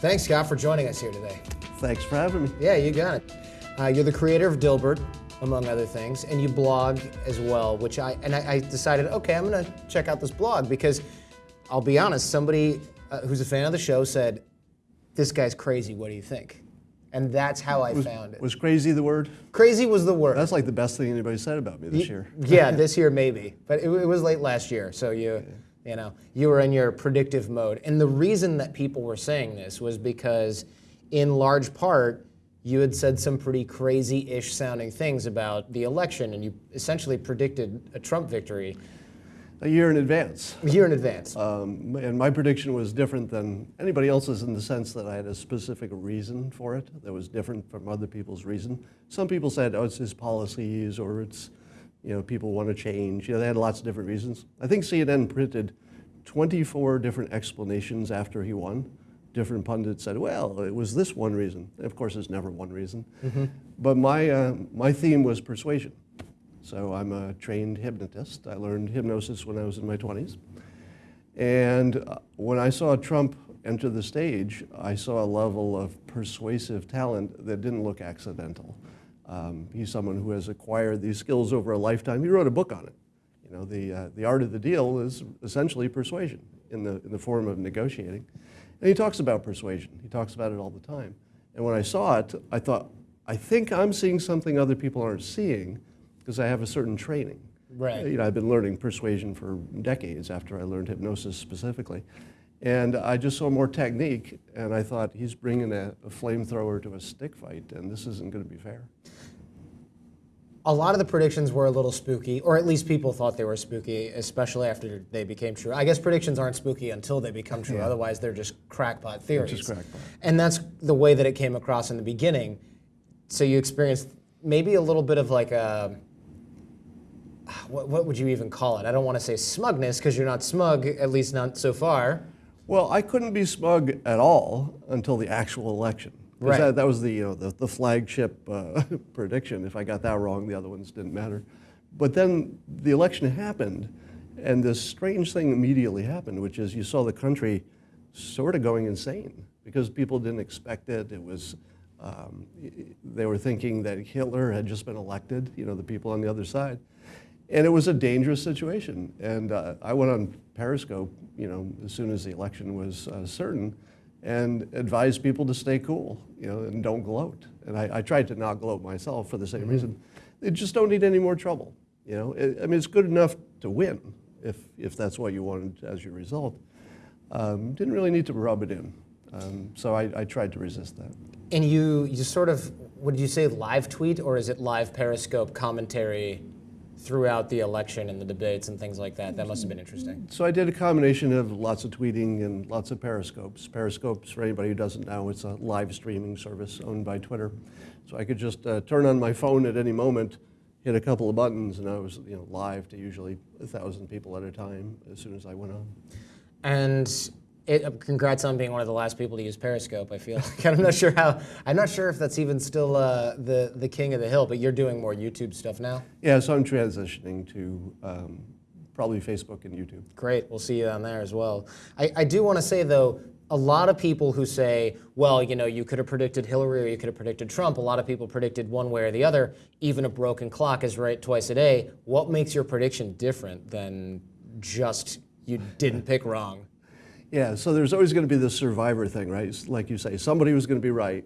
Thanks, Scott, for joining us here today. Thanks for having me. Yeah, you got it. Uh, you're the creator of Dilbert, among other things, and you blog as well, which I, and I, I decided, okay, I'm gonna check out this blog because I'll be honest, somebody uh, who's a fan of the show said, this guy's crazy, what do you think? And that's how I was, found it. Was crazy the word? Crazy was the word. That's like the best thing anybody said about me this year. yeah, this year maybe, but it, it, was late last year, so you, you know, you were in your predictive mode. And the reason that people were saying this was because, in large part, you had said some pretty crazy-ish sounding things about the election, and you essentially predicted a Trump victory. A year in advance. A year in advance. Um, and my prediction was different than anybody else's in the sense that I had a specific reason for it that was different from other people's reason. Some people said, oh, it's his policies or it's, you know, people want to change. You know, they had lots of different reasons. I think CNN printed 24 different explanations after he won. Different pundits said, well, it was this one reason. Of course, it's never one reason. Mm -hmm. But my, uh, my theme was persuasion. So I'm a trained hypnotist. I learned hypnosis when I was in my 20s. And uh, when I saw Trump enter the stage, I saw a level of persuasive talent that didn't look accidental. Um, he's someone who has acquired these skills over a lifetime. He wrote a book on it. You know, the, uh, the art of the deal is essentially persuasion in the, in the form of negotiating. And he talks about persuasion. He talks about it all the time. And when I saw it, I thought, I think I'm seeing something other people aren't seeing because I have a certain training. Right. You know, I've been learning persuasion for decades after I learned hypnosis specifically. And I just saw more technique, and I thought, he's bringing a, a flamethrower to a stick fight, and this isn't going to be fair. A lot of the predictions were a little spooky, or at least people thought they were spooky, especially after they became true. I guess predictions aren't spooky until they become true, yeah. otherwise they're just crackpot theories. Just crackpot. And that's the way that it came across in the beginning. So you experienced maybe a little bit of like a, what, what would you even call it? I don't want to say smugness because you're not smug, at least not so far. Well, I couldn't be smug at all until the actual election. Right. That, that, was the, you know, the, the flagship uh, prediction. If I got that wrong, the other ones didn't matter. But then the election happened, and this strange thing immediately happened, which is you saw the country sort of going insane because people didn't expect it. It was, um, they were thinking that Hitler had just been elected, you know, the people on the other side. And it was a dangerous situation. And uh, I went on Periscope, you know, as soon as the election was uh, certain, and advised people to stay cool, you know, and don't gloat. And I, I tried to not gloat myself for the same mm -hmm. reason. They just don't need any more trouble, you know. It, I mean, it's good enough to win if, if that's what you wanted as your result. Um, didn't really need to rub it in. Um, so I, I tried to resist that. And you, you sort of, would you say live tweet or is it live Periscope commentary throughout the election and the debates and things like that. That must have been interesting. So I did a combination of lots of tweeting and lots of periscopes. Periscopes, for anybody who doesn't know, it's a live streaming service owned by Twitter. So I could just uh, turn on my phone at any moment, hit a couple of buttons, and I was you know, live to usually a thousand people at a time as soon as I went on. And it, uh, congrats on being one of the last people to use Periscope. I feel like I'm not sure how. I'm not sure if that's even still uh, the the king of the hill. But you're doing more YouTube stuff now. Yeah, so I'm transitioning to um, probably Facebook and YouTube. Great, we'll see you on there as well. I, I do want to say though, a lot of people who say, well, you know, you could have predicted Hillary or you could have predicted Trump. A lot of people predicted one way or the other. Even a broken clock is right twice a day. What makes your prediction different than just you didn't pick wrong? Yeah, so there's always going to be this survivor thing, right? Like you say, somebody was going to be right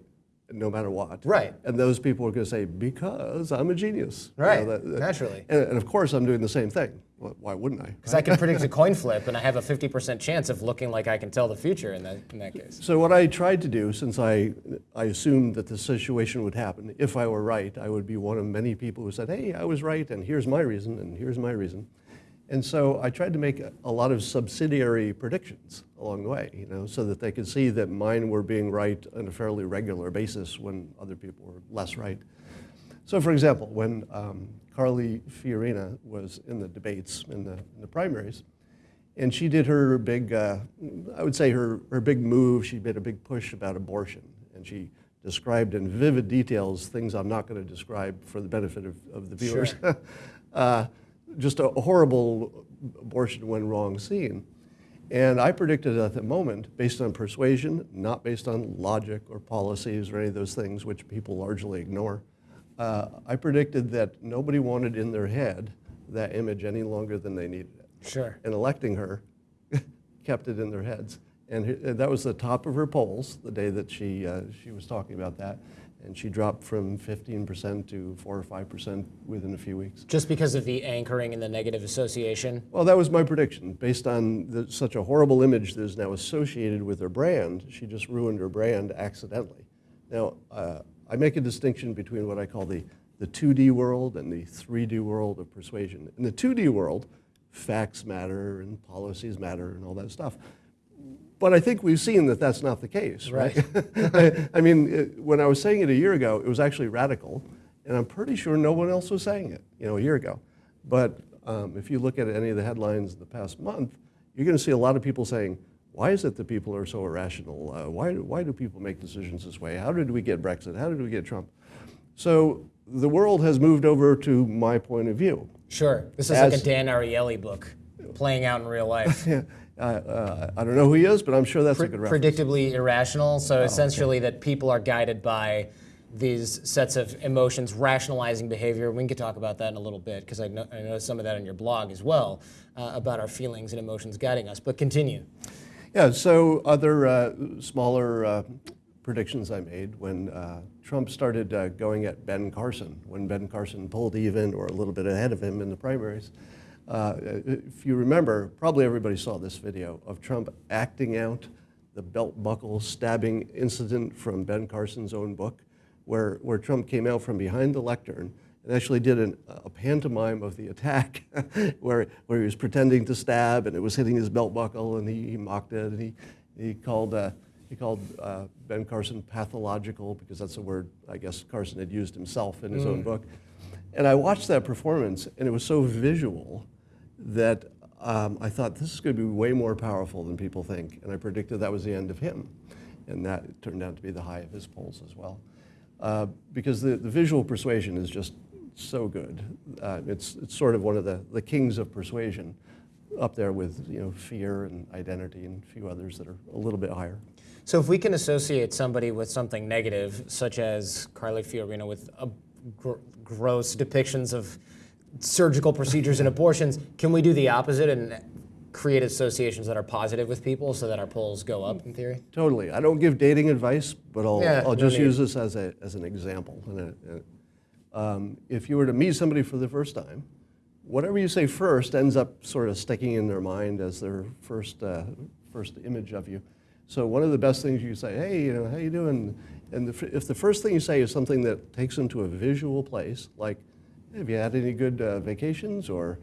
no matter what. Right. And those people are going to say, because I'm a genius. Right, you know, that, that, naturally. And, and, of course I'm doing the same thing. Well, why wouldn't I? Because I can predict a coin flip and I have a 50% chance of looking like I can tell the future in that, in that case. So what I tried to do, since I, I assumed that the situation would happen, if I were right, I would be one of many people who said, hey, I was right, and here's my reason, and here's my reason. And so I tried to make a, a, lot of subsidiary predictions along the way, you know, so that they could see that mine were being right on a fairly regular basis when other people were less right. So for example, when um, Carly Fiorina was in the debates, in the, in the primaries, and she did her big, uh, I would say her, her big move, she made a big push about abortion. And she described in vivid details things I'm not going to describe for the benefit of, of the viewers. Sure. uh, just a horrible abortion went wrong scene. And I predicted at the moment, based on persuasion, not based on logic or policies or any of those things which people largely ignore, uh, I predicted that nobody wanted in their head that image any longer than they needed it. Sure. And electing her kept it in their heads. And that was the top of her polls the day that she, uh, she was talking about that. And she dropped from 15% to 4 or 5% within a few weeks. Just because of the anchoring and the negative association. Well, that was my prediction. Based on the, such a horrible image that is now associated with her brand, she just ruined her brand accidentally. Now, uh, I make a distinction between what I call the, the 2D world and the 3D world of persuasion. In the 2D world, facts matter and policies matter and all that stuff. But I think we've seen that that's not the case, right? I, I mean, it, when I was saying it a year ago, it was actually radical, and I'm pretty sure no one else was saying it, you know, a year ago. But um, if you look at any of the headlines in the past month, you're going to see a lot of people saying, "Why is it that people are so irrational? Uh, why, why do people make decisions this way? How did we get Brexit? How did we get Trump?" So the world has moved over to my point of view. Sure. This is like a Dan Ariely book playing out in real life. Yeah, uh, uh, I don't know who he is, but I'm sure that's a good reference. predictably irrational. Oh, So essentially, that people are guided by these sets of emotions, rationalizing behavior. We can talk about that in a little bit because I know, I know some of that on your blog as well uh, about our feelings and emotions guiding us. But continue. Yeah, so other uh, smaller uh, predictions I made when uh, Trump started uh, going at Ben Carson, when Ben Carson pulled even or a little bit ahead of him in the primaries. Uh, if you remember, probably everybody saw this video of Trump acting out the belt buckle stabbing incident from Ben Carson's own book, where, where Trump came out from behind the lectern and actually did an, a pantomime of the attack where, where he was pretending to stab and it was hitting his belt buckle and he, he mocked it and he, he called, uh, he called uh, Ben Carson pathological because that's a word I guess Carson had used himself in his own book. And I watched that performance and it was so visual that um, I thought this is going to be way more powerful than people think. And I predicted that was the end of him. And that turned out to be the high of his polls as well. Uh, because the, the visual persuasion is just so good. Uh, it's, it's sort of one of the, the kings of persuasion, up there with you know, fear and identity and a few others that are a little bit higher. So if we can associate somebody with something negative, such as Carly Fiorina with gr- gross depictions of surgical procedures and abortions, can we do the opposite and create associations that are positive with people so that our polls go up in theory? Totally. I don't give dating advice, but I'll, Yeah, I'll just need. use this as, a, as an example. And a- a- um, if you were to meet somebody for the first time, whatever you say first ends up sort of sticking in their mind as their first, uh, first image of you. So one of the best things you say, hey, you know, how you doing? And the, if the first thing you say is something that takes them to a visual place, like, have you had any good uh, vacations or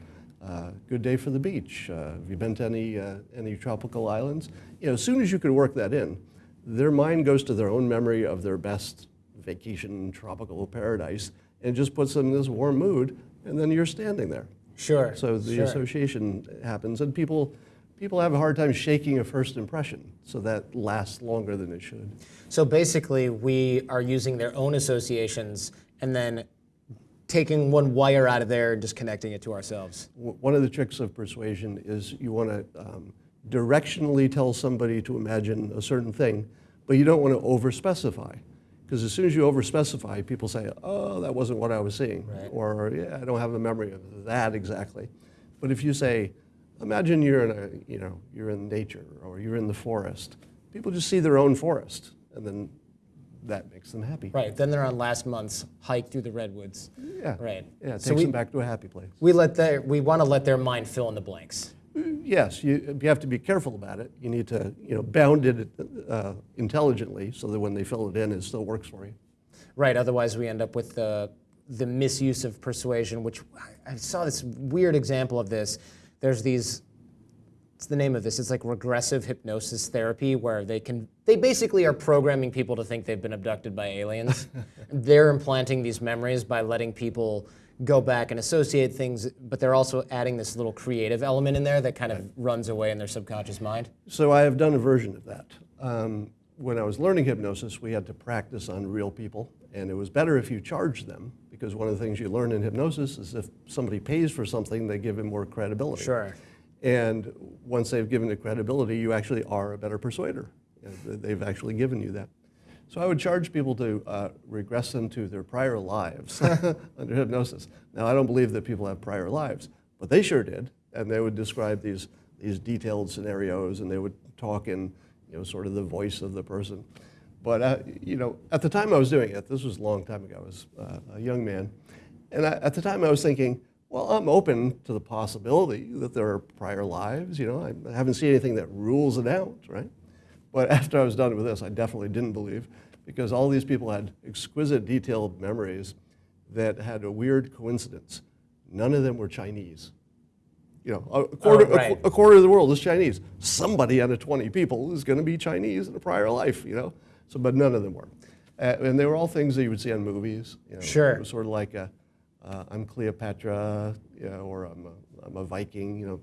uh, good day for the beach? Uh, have you been to any, uh, any tropical islands? You know, as soon as you can work that in, their mind goes to their own memory of their best vacation tropical paradise and just puts them in this warm mood, and then you're standing there. Sure. So the sure. association happens, and people, people have a hard time shaking a first impression, so that lasts longer than it should. So basically, we are using their own associations and then taking one wire out of there and just connecting it to ourselves. One of the tricks of persuasion is you want to um, directionally tell somebody to imagine a certain thing, but you don't want to overspecify. Because as soon as you overspecify, people say, oh, that wasn't what I was seeing. Right. Or, yeah, I don't have a memory of that exactly. But if you say, imagine you're in a, you know, you're in nature or you're in the forest, people just see their own forest, and then that makes them happy. Right. Then they're on last month's hike through the redwoods. Yeah. Right. Yeah, it So takes we- them back to a happy place. We let their we want to let their mind fill in the blanks. Yes, you, you have to be careful about it. You need to, you know, bound it uh, intelligently so that when they fill it in, it still works for you. Right. Otherwise, we end up with the the misuse of persuasion, which I I saw this weird example of this. There's these. What's the name of this? It's like regressive hypnosis therapy, where they can they basically are programming people to think they've been abducted by aliens. they're implanting these memories by letting people go back and associate things, but they're also adding this little creative element in there that kind of runs away in their subconscious mind. So I have done a version of that. Um, when I was learning hypnosis, we had to practice on real people, and it was better if you charged them because one of the things you learn in hypnosis is if somebody pays for something, they give him more credibility. Sure. And once they've given it credibility, you actually are a better persuader. They've actually given you that. So I would charge people to uh, regress them to their prior lives under hypnosis. Now, I don't believe that people have prior lives, but they sure did. And they would describe these, these detailed scenarios and they would talk in you know, sort of the voice of the person. But uh, you know, at the time I was doing it, this was a long time ago, I was uh, a young man. And I, at the time I was thinking, well, I'm open to the possibility that there are prior lives. You know, I haven't seen anything that rules it out, right? But after I was done with this, I definitely didn't believe because all these people had exquisite detailed memories that had a weird coincidence. None of them were Chinese. You know, a quarter, a right. qu- a quarter of the world is Chinese. Somebody out of 20 people is going to be Chinese in a prior life, you know? So, but none of them were. Uh, and they were all things that you would see on movies. You know, Sure. It was sort of like a, uh, I'm Cleopatra, you know, or I'm a, I'm a Viking, you know,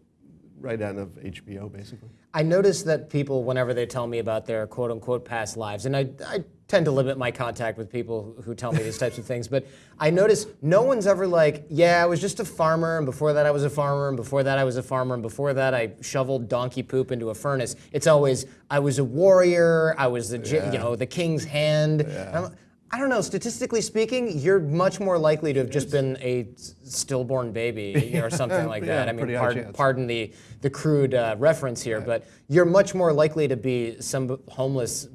right out of HBO, basically. I notice that people, whenever they tell me about their quote unquote past lives, and I, I tend to limit my contact with people who tell me these types of things, but I notice no one's ever like, yeah, I was just a farmer, and before that I was a farmer, and before that I was a farmer, and before that I shoveled donkey poop into a furnace. It's always, I was a warrior, I was the, gi- you know, the king's hand. I'm- I don't know. Statistically speaking, you're much more likely to have just been a stillborn baby or something like Yeah, that. I mean, pardon, pardon the, the crude uh, reference here, but you're much more likely to be some homeless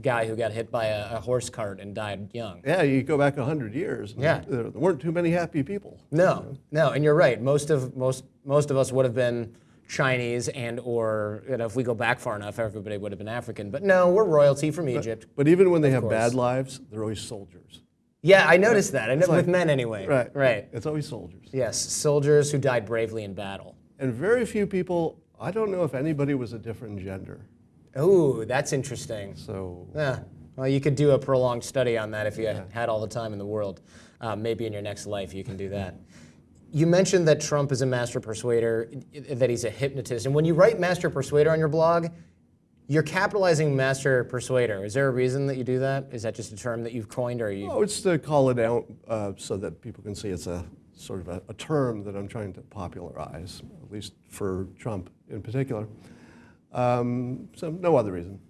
guy who got hit by a, a horse cart and died young. Yeah, you go back 100 years. Yeah. There weren't too many happy people. No, no, and you're right. Most of most most of us would have been Chinese and or you know, if we go back far enough, everybody would have been African. But no, we're royalty from Egypt. But even when they have course. bad lives, they're always soldiers. Yeah, I noticed that. I know, like- with men anyway. Right. Right. It's always soldiers. Yes, soldiers who died bravely in battle. And very few people, I don't know if anybody was a different gender. Ooh, that's interesting. So, Yeah. Well, you could do a prolonged study on that if you had all the time in the world. Uh, maybe in your next life you can do that. You mentioned that Trump is a master persuader, that he's a hypnotist. And when you write master persuader on your blog, you're capitalizing master persuader. Is there a reason that you do that? Is that just a term that you've coined or you? oh, it's to call it out uh, so that people can see it's a sort of a, a term that I'm trying to popularize, at least for Trump in particular. Um, so, no other reason.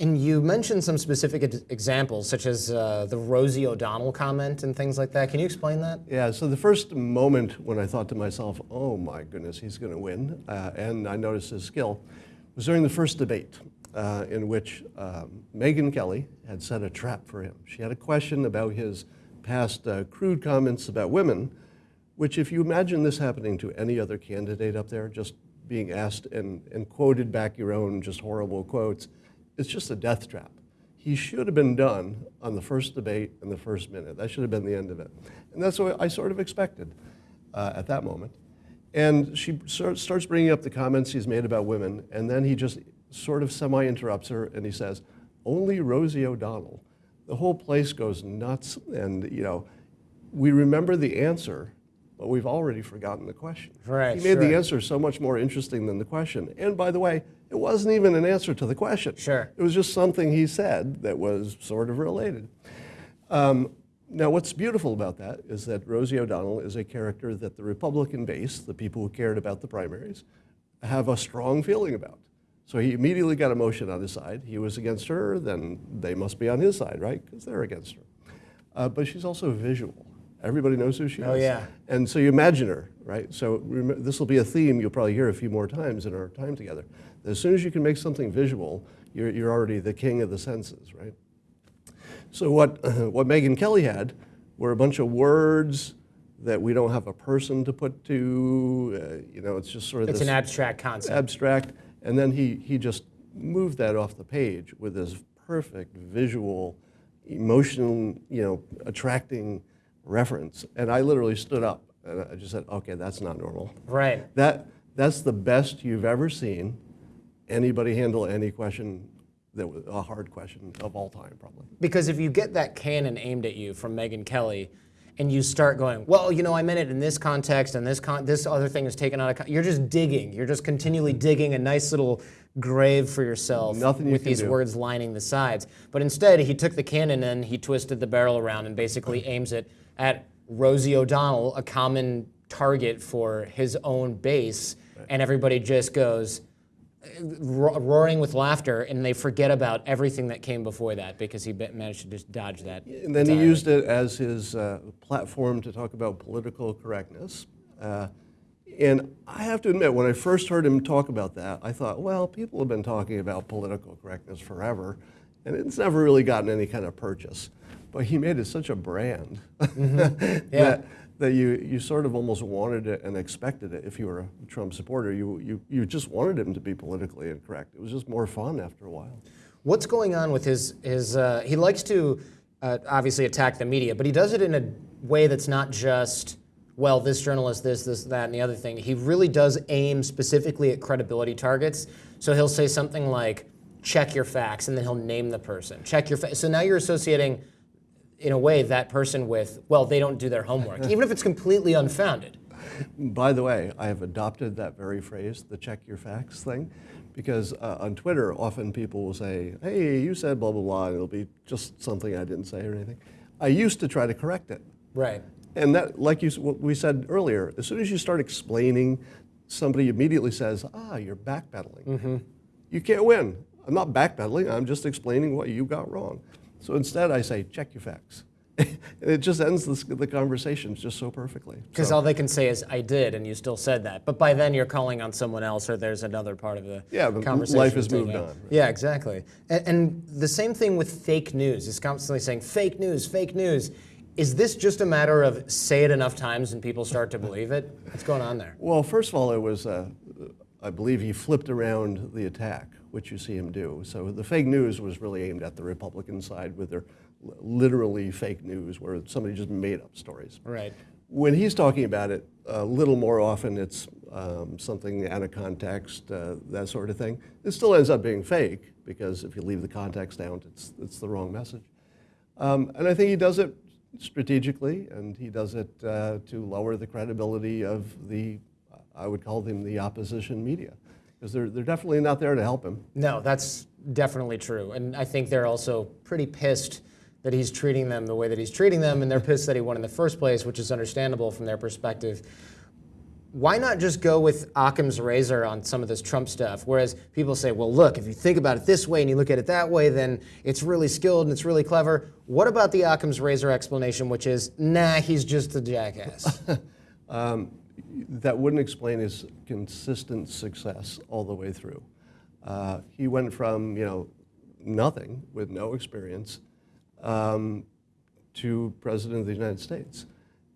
And you mentioned some specific examples, such as uh, the Rosie O'Donnell comment and things like that. Can you explain that? Yeah, so the first moment when I thought to myself, oh my goodness, he's going to win, uh, and I noticed his skill, was during the first debate uh, in which um, Megyn Kelly had set a trap for him. She had a question about his past uh, crude comments about women, which, if you imagine this happening to any other candidate up there, just being asked and, and quoted back your own just horrible quotes, it's just a death trap. He should have been done on the first debate in the first minute. That should have been the end of it. And that's what I sort of expected uh, at that moment. And she starts bringing up the comments he's made about women, and then he just sort of semi interrupts her and he says, Only Rosie O'Donnell. The whole place goes nuts, and you know, we remember the answer, but we've already forgotten the question. Right, He made the answer so much more interesting than the question. And by the way, it wasn't even an answer to the question. Sure. It was just something he said that was sort of related. Um, now, what's beautiful about that is that Rosie O'Donnell is a character that the Republican base, the people who cared about the primaries, have a strong feeling about. So he immediately got a motion on his side. He was against her, then they must be on his side, right? Because they're against her. Uh, but she's also visual. Everybody knows who she Oh, is. yeah. And so you imagine her, right? So this will be a theme you'll probably hear a few more times in our time together. As soon as you can make something visual, you're, you're already the king of the senses, right? So what, what Megyn Kelly had were a bunch of words that we don't have a person to put to. Uh, you know, it's just sort of It's an abstract concept. abstract. And then he, he just moved that off the page with this perfect visual, emotional, you know, attracting reference. And I literally stood up and I just said, okay, that's not normal. right. That, that's the best you've ever seen anybody handle any question that was a hard question of all time, probably. Because if you get that cannon aimed at you from Megyn Kelly, and you start going, well, you know, I meant it in this context, and this con- this other thing is taken out of. Con-. You're just digging. You're just continually digging a nice little grave for yourself Nothing with can these do. words lining the sides. But instead, he took the cannon and he twisted the barrel around and basically aims it at Rosie O'Donnell, a common target for his own base, and everybody just goes ro- roaring with laughter, and they forget about everything that came before that because he managed to just dodge that. And then he used it as his uh, platform to talk about political correctness. Uh, and I have to admit, when I first heard him talk about that, I thought, well, people have been talking about political correctness forever, and it's never really gotten any kind of purchase. But he made it such a brand Yeah. that, that you, you sort of almost wanted it and expected it if you were a Trump supporter. You, you, you just wanted him to be politically incorrect. It was just more fun after a while. What's going on with his his? Uh, he likes to uh, obviously attack the media, but he does it in a way that's not just well, this journalist, this, this, that, and the other thing. He really does aim specifically at credibility targets. So he'll say something like, "Check your facts," and then he'll name the person. Check your facts. So now you're associating, in a way, that person with well, they don't do their homework, even if it's completely unfounded. By the way, I have adopted that very phrase, the check your facts thing, because uh, on Twitter, often people will say, hey, you said blah, blah, blah, and it'll be just something I didn't say or anything. I used to try to correct it. Right. And that, like you, what we said earlier, as soon as you start explaining, somebody immediately says, ah, you're backpedaling. You can't win. I'm not backpedaling, I'm just explaining what you got wrong. So instead, I say, check your facts. and it just ends this, the conversation just so perfectly. Because So- all they can say is "I did," and you still said that. But by then, you're calling on someone else, or there's another part of the Yeah, but conversation. life has moved on, right? Yeah, exactly. And, and the same thing with fake news. He's constantly saying "fake news, fake news." Is this just a matter of say it enough times and people start to believe it? What's going on there? Well, first of all, it was, uh, I believe he flipped around the attack, which you see him do. So the fake news was really aimed at the Republican side with their literally fake news, where somebody just made up stories. Right. When he's talking about it, a little more often it's um, something out of context, uh, that sort of thing. It still ends up being fake because if you leave the context out, it's, it's the wrong message. Um, and I think he does it strategically, and he does it uh, to lower the credibility of the, I would call them the opposition media, because they're, they're definitely not there to help him. No, that's definitely true. And I think they're also pretty pissed that he's treating them the way that he's treating them, and they're pissed that he won in the first place, which is understandable from their perspective. Why not just go with Occam's razor on some of this Trump stuff? Whereas people say, well, look, if you think about it this way and you look at it that way, then it's really skilled and it's really clever. What about the Occam's razor explanation, which is, nah, he's just a jackass? Um, that wouldn't explain his consistent success all the way through. Uh, he went from you know nothing with no experience um, to president of the United States.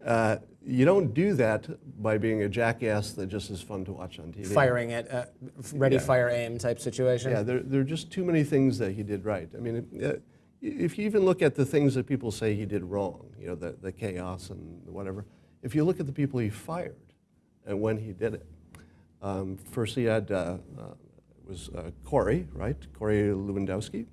Uh, you don't do that by being a jackass that just is fun to watch on TV. Firing it, uh, ready, Yeah. fire, aim type situation? Yeah, there, there are just too many things that he did right. I mean, uh, if you even look at the things that people say he did wrong, you know, the, the chaos and whatever, if you look at the people he fired and when he did it, um, first he had, uh, uh, it was uh, Corey, right? Corey Lewandowski.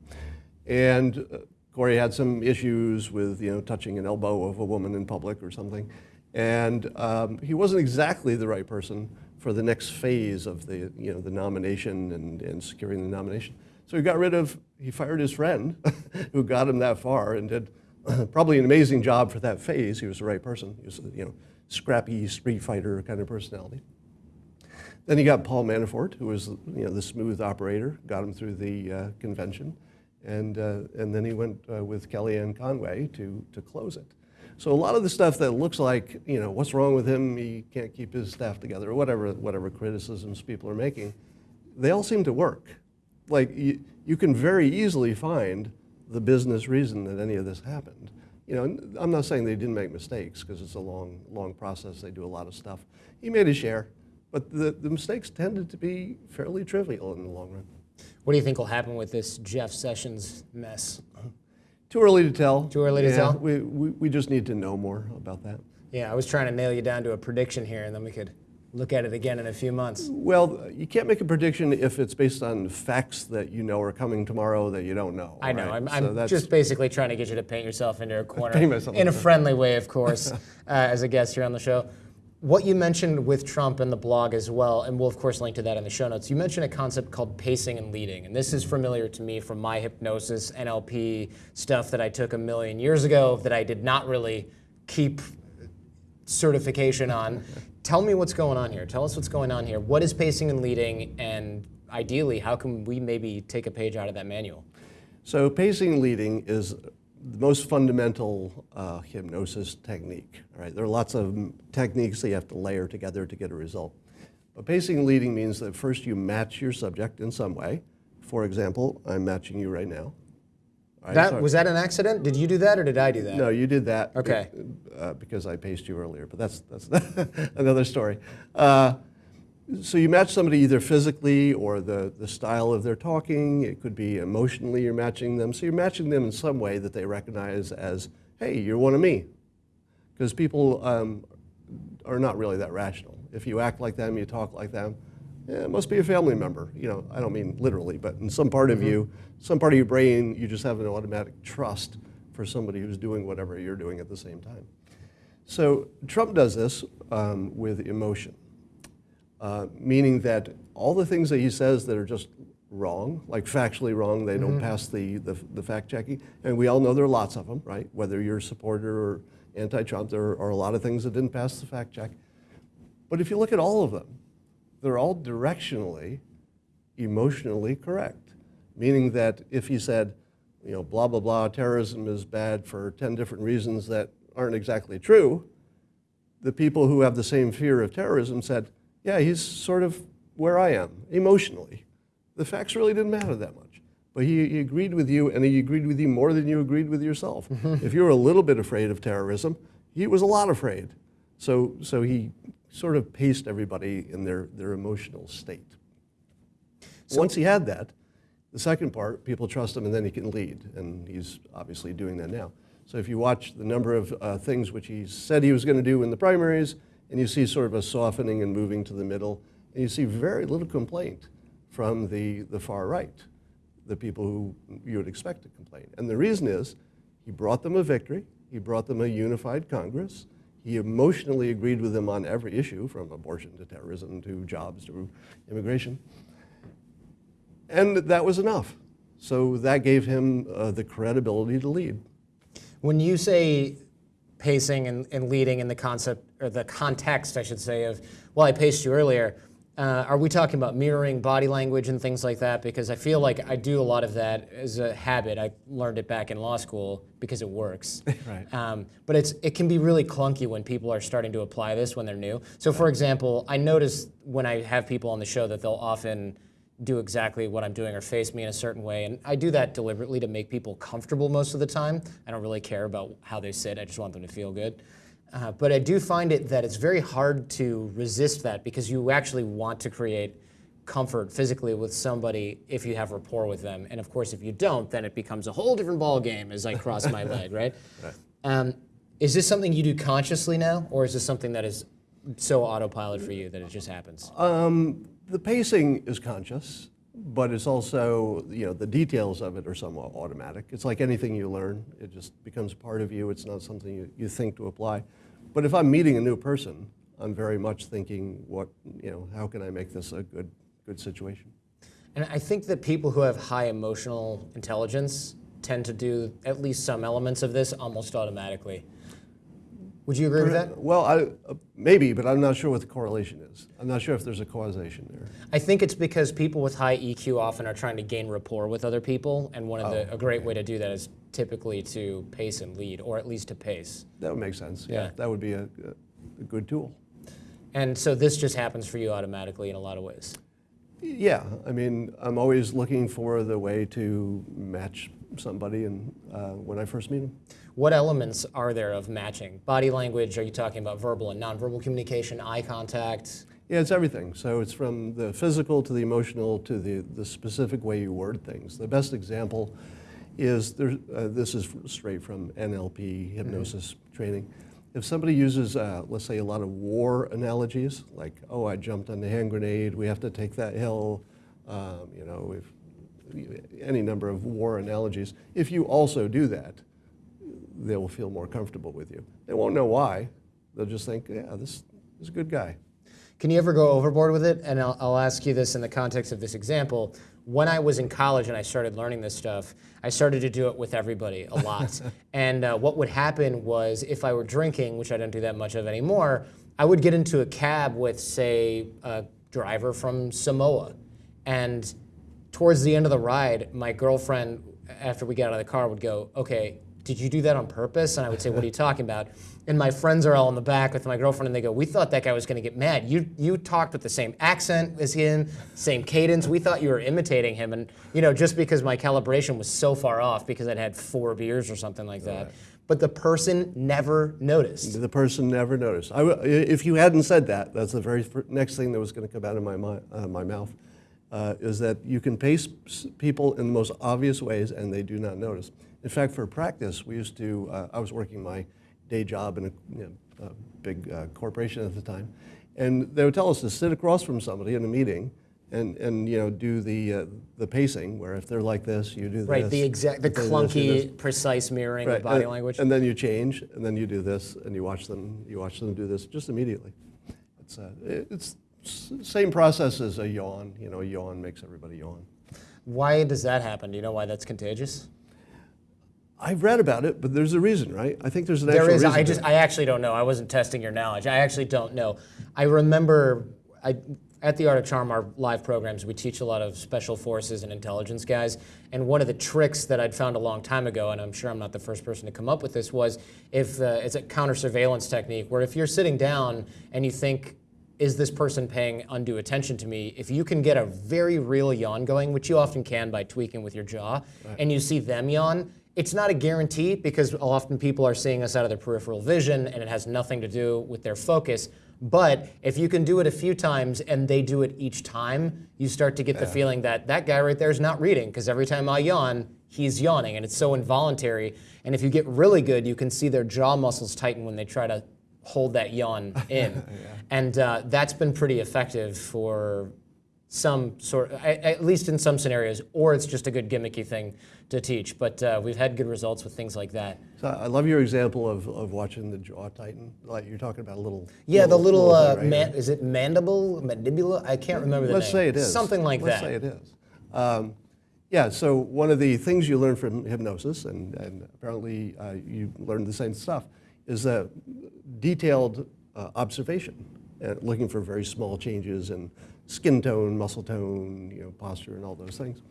And uh, Corey had some issues with, you know, touching an elbow of a woman in public or something. And um, he wasn't exactly the right person for the next phase of the, you know, the nomination and, and securing the nomination. So he got rid of, he fired his friend who got him that far and did probably an amazing job for that phase. He was the right person. He was, a, you know, scrappy street fighter kind of personality. Then he got Paul Manafort, who was you know, the smooth operator, got him through the uh, convention. And, uh, and then he went uh, with Kellyanne Conway to, to close it. So a lot of the stuff that looks like, you know, what's wrong with him, he can't keep his staff together, or whatever, whatever criticisms people are making, they all seem to work. Like, you, you can very easily find the business reason that any of this happened. You know, I'm not saying they didn't make mistakes, because it's a long, long process, they do a lot of stuff. He made his share, but the, the mistakes tended to be fairly trivial in the long run. What do you think will happen with this Jeff Sessions mess? Too early to tell. Too early to tell? We, we, we just need to know more about that. Yeah, I was trying to nail you down to a prediction here, and then we could look at it again in a few months. Well, you can't make a prediction if it's based on facts that you know are coming tomorrow that you don't know. I know. right? I'm, So I'm that's- just basically trying to get you to paint yourself into a corner in a- friendly way, of course, uh, as a guest here on the show. What you mentioned with Trump and the blog as well, and we'll of course link to that in the show notes. You mentioned a concept called pacing and leading, and this is familiar to me from my hypnosis NLP stuff that I took a million years ago that I did not really keep certification on. Tell me what's going on here. Tell us what's going on here. What is pacing and leading, and ideally, how can we maybe take a page out of that manual? So pacing and leading is the most fundamental uh, hypnosis technique. All right, there are lots of techniques that you have to layer together to get a result. But pacing leading means that first you match your subject in some way. For example, I'm matching you right now. Right, That was that an accident? Did you do that or did I do that? no, you did that. Okay. Uh, because I paced you earlier, but that's that's another story. Uh, so you match somebody either physically or the, the style of their talking. It could be emotionally you're matching them. So you're matching them in some way that they recognize as, hey, you're one of me. Because people um, are not really that rational. If you act like them, you talk like them, eh, it must be a family member. You know, I don't mean literally, but in some part of you, some part of your brain, you just have an automatic trust for somebody who's doing whatever you're doing at the same time. So Trump does this um, with emotion, uh, meaning that all the things that he says that are just wrong, like factually wrong, they don't pass the, the, the fact checking, and we all know there are lots of them, right? Whether you're a supporter or anti-Trump, there are a lot of things that didn't pass the fact check. But if you look at all of them, they're all directionally, emotionally correct. Meaning that if he said, you know, blah, blah, blah, terrorism is bad for 10 different reasons that aren't exactly true, the people who have the same fear of terrorism said, yeah, he's sort of where I am emotionally. The facts really didn't matter that much. But he, he agreed with you, and he agreed with you more than you agreed with yourself. if you were a little bit afraid of terrorism, he was a lot afraid. So, so he sort of paced everybody in their, their emotional state. Once he had that, the second part, people trust him and then he can lead. And he's obviously doing that now. So if you watch the number of uh, things which he said he was going to do in the primaries, and you see sort of a softening and moving to the middle, and you see very little complaint from the, the far right, the people who you would expect to complain. And the reason is he brought them a victory, he brought them a unified Congress, he emotionally agreed with them on every issue, from abortion to terrorism to jobs to immigration. And that was enough. So that gave him uh, the credibility to lead. When you say pacing and, and leading in the concept or the context, I should say, of well, I paced you earlier. Uh, are we talking about mirroring body language and things like that? Because I feel like I do a lot of that as a habit. I learned it back in law school because it works. Right. Um, but it's it can be really clunky when people are starting to apply this when they're new. So, for example, I notice when I have people on the show that they'll often do exactly what I'm doing or face me in a certain way. And I do that deliberately to make people comfortable most of the time. I don't really care about how they sit, I just want them to feel good. Uh, but I do find it that it's very hard to resist that because you actually want to create comfort physically with somebody if you have rapport with them. And of course, if you don't, then it becomes a whole different ball game as I cross my leg, right? Um, is this something you do consciously now, or is this something that is so autopilot for you that it just happens? Um, the pacing is conscious, but it's also, you know, the details of it are somewhat automatic. It's like anything you learn, it just becomes part of you. It's not something you, you think to apply. But if I'm meeting a new person, I'm very much thinking, what, you know, how can I make this a good, good situation? And I think that people who have high emotional intelligence tend to do at least some elements of this almost automatically. Would you agree with that? Well, I, uh, maybe, but I'm not sure what the correlation is. I'm not sure if there's a causation there. I think it's because people with high EQ often are trying to gain rapport with other people, and one of the a great way to do that is typically to pace and lead, or at least to pace. That would make sense. Yeah. That would be a, a good tool. And so this just happens for you automatically in a lot of ways. Yeah, I mean, I'm always looking for the way to match somebody and uh, when I first meet them. What elements are there of matching? Body language, are you talking about verbal and nonverbal communication, eye contact? Yeah, it's everything. So it's from the physical to the emotional to the, the specific way you word things. The best example is there, uh, this is straight from NLP hypnosis training. If somebody uses, uh, let's say, a lot of war analogies, like, oh, I jumped on the hand grenade, we have to take that hill, um, you know, if, any number of war analogies, if you also do that, they will feel more comfortable with you. They won't know why. They'll just think, yeah, this, this is a good guy. Can you ever go overboard with it? And I'll, I'll ask you this in the context of this example. When I was in college and I started learning this stuff, I started to do it with everybody a lot. and uh, what would happen was if I were drinking, which I don't do that much of anymore, I would get into a cab with, say, a driver from Samoa, and towards the end of the ride, my girlfriend, after we got out of the car, would go, "Okay, did you do that on purpose?" And I would say, "What are you talking about?" And my friends are all in the back with my girlfriend, and they go, "We thought that guy was going to get mad. You you talked with the same accent as him, same cadence. We thought you were imitating him, and you know, just because my calibration was so far off because I'd had four beers or something like that." But the person never noticed. The person never noticed. I if you hadn't said that, that's the very next thing that was going to come out of my, mi- uh, my mouth, uh, is that you can pace people in the most obvious ways and they do not notice. In fact, for practice, we used to, uh, I was working my day job in a, you know, a big uh, corporation at the time, and they would tell us to sit across from somebody in a meeting and, and you know, do the, uh, the pacing, where if they're like this, you do this. Right, the exact, the they're this, clunky, precise mirroring of body and, language. And then you change, and then you do this, and you watch them. You watch them do this just immediately. It's uh, it- it's same process as a yawn. You know, a yawn makes everybody yawn. Why does that happen? Do you know why that's contagious? I've read about it, but there's a reason, right? I think there's an There actual is. reason. I just. I actually don't know. I wasn't testing your knowledge. I actually don't know. I remember. I at the Art of Charm, our live programs, we teach a lot of special forces and intelligence guys. And one of the tricks that I'd found a long time ago, and I'm sure I'm not the first person to come up with this, was if uh, it's a counter surveillance technique where if you're sitting down and you think is this person paying undue attention to me? If you can get a very real yawn going, which you often can by tweaking with your jaw, and you see them yawn, it's not a guarantee because often people are seeing us out of their peripheral vision and it has nothing to do with their focus. But if you can do it a few times and they do it each time, you start to get the feeling that that guy right there is not reading because every time I yawn, he's yawning and it's so involuntary. And if you get really good, you can see their jaw muscles tighten when they try to hold that yawn in. And uh, that's been pretty effective for some sort, at least in some scenarios, or it's just a good gimmicky thing to teach. But uh, we've had good results with things like that. So I love your example of, of watching the jaw tighten. Like you're talking about a little. Yeah, the little, uh, right man, is it mandible, mandibula? I can't remember the Let's name. say it is. Something like Let's that. say it is. Um, yeah, so one of the things you learn from hypnosis, and, and apparently uh, you learned the same stuff, is that detailed uh, observation, uh, looking for very small changes in skin tone, muscle tone, you know, posture, and all those things.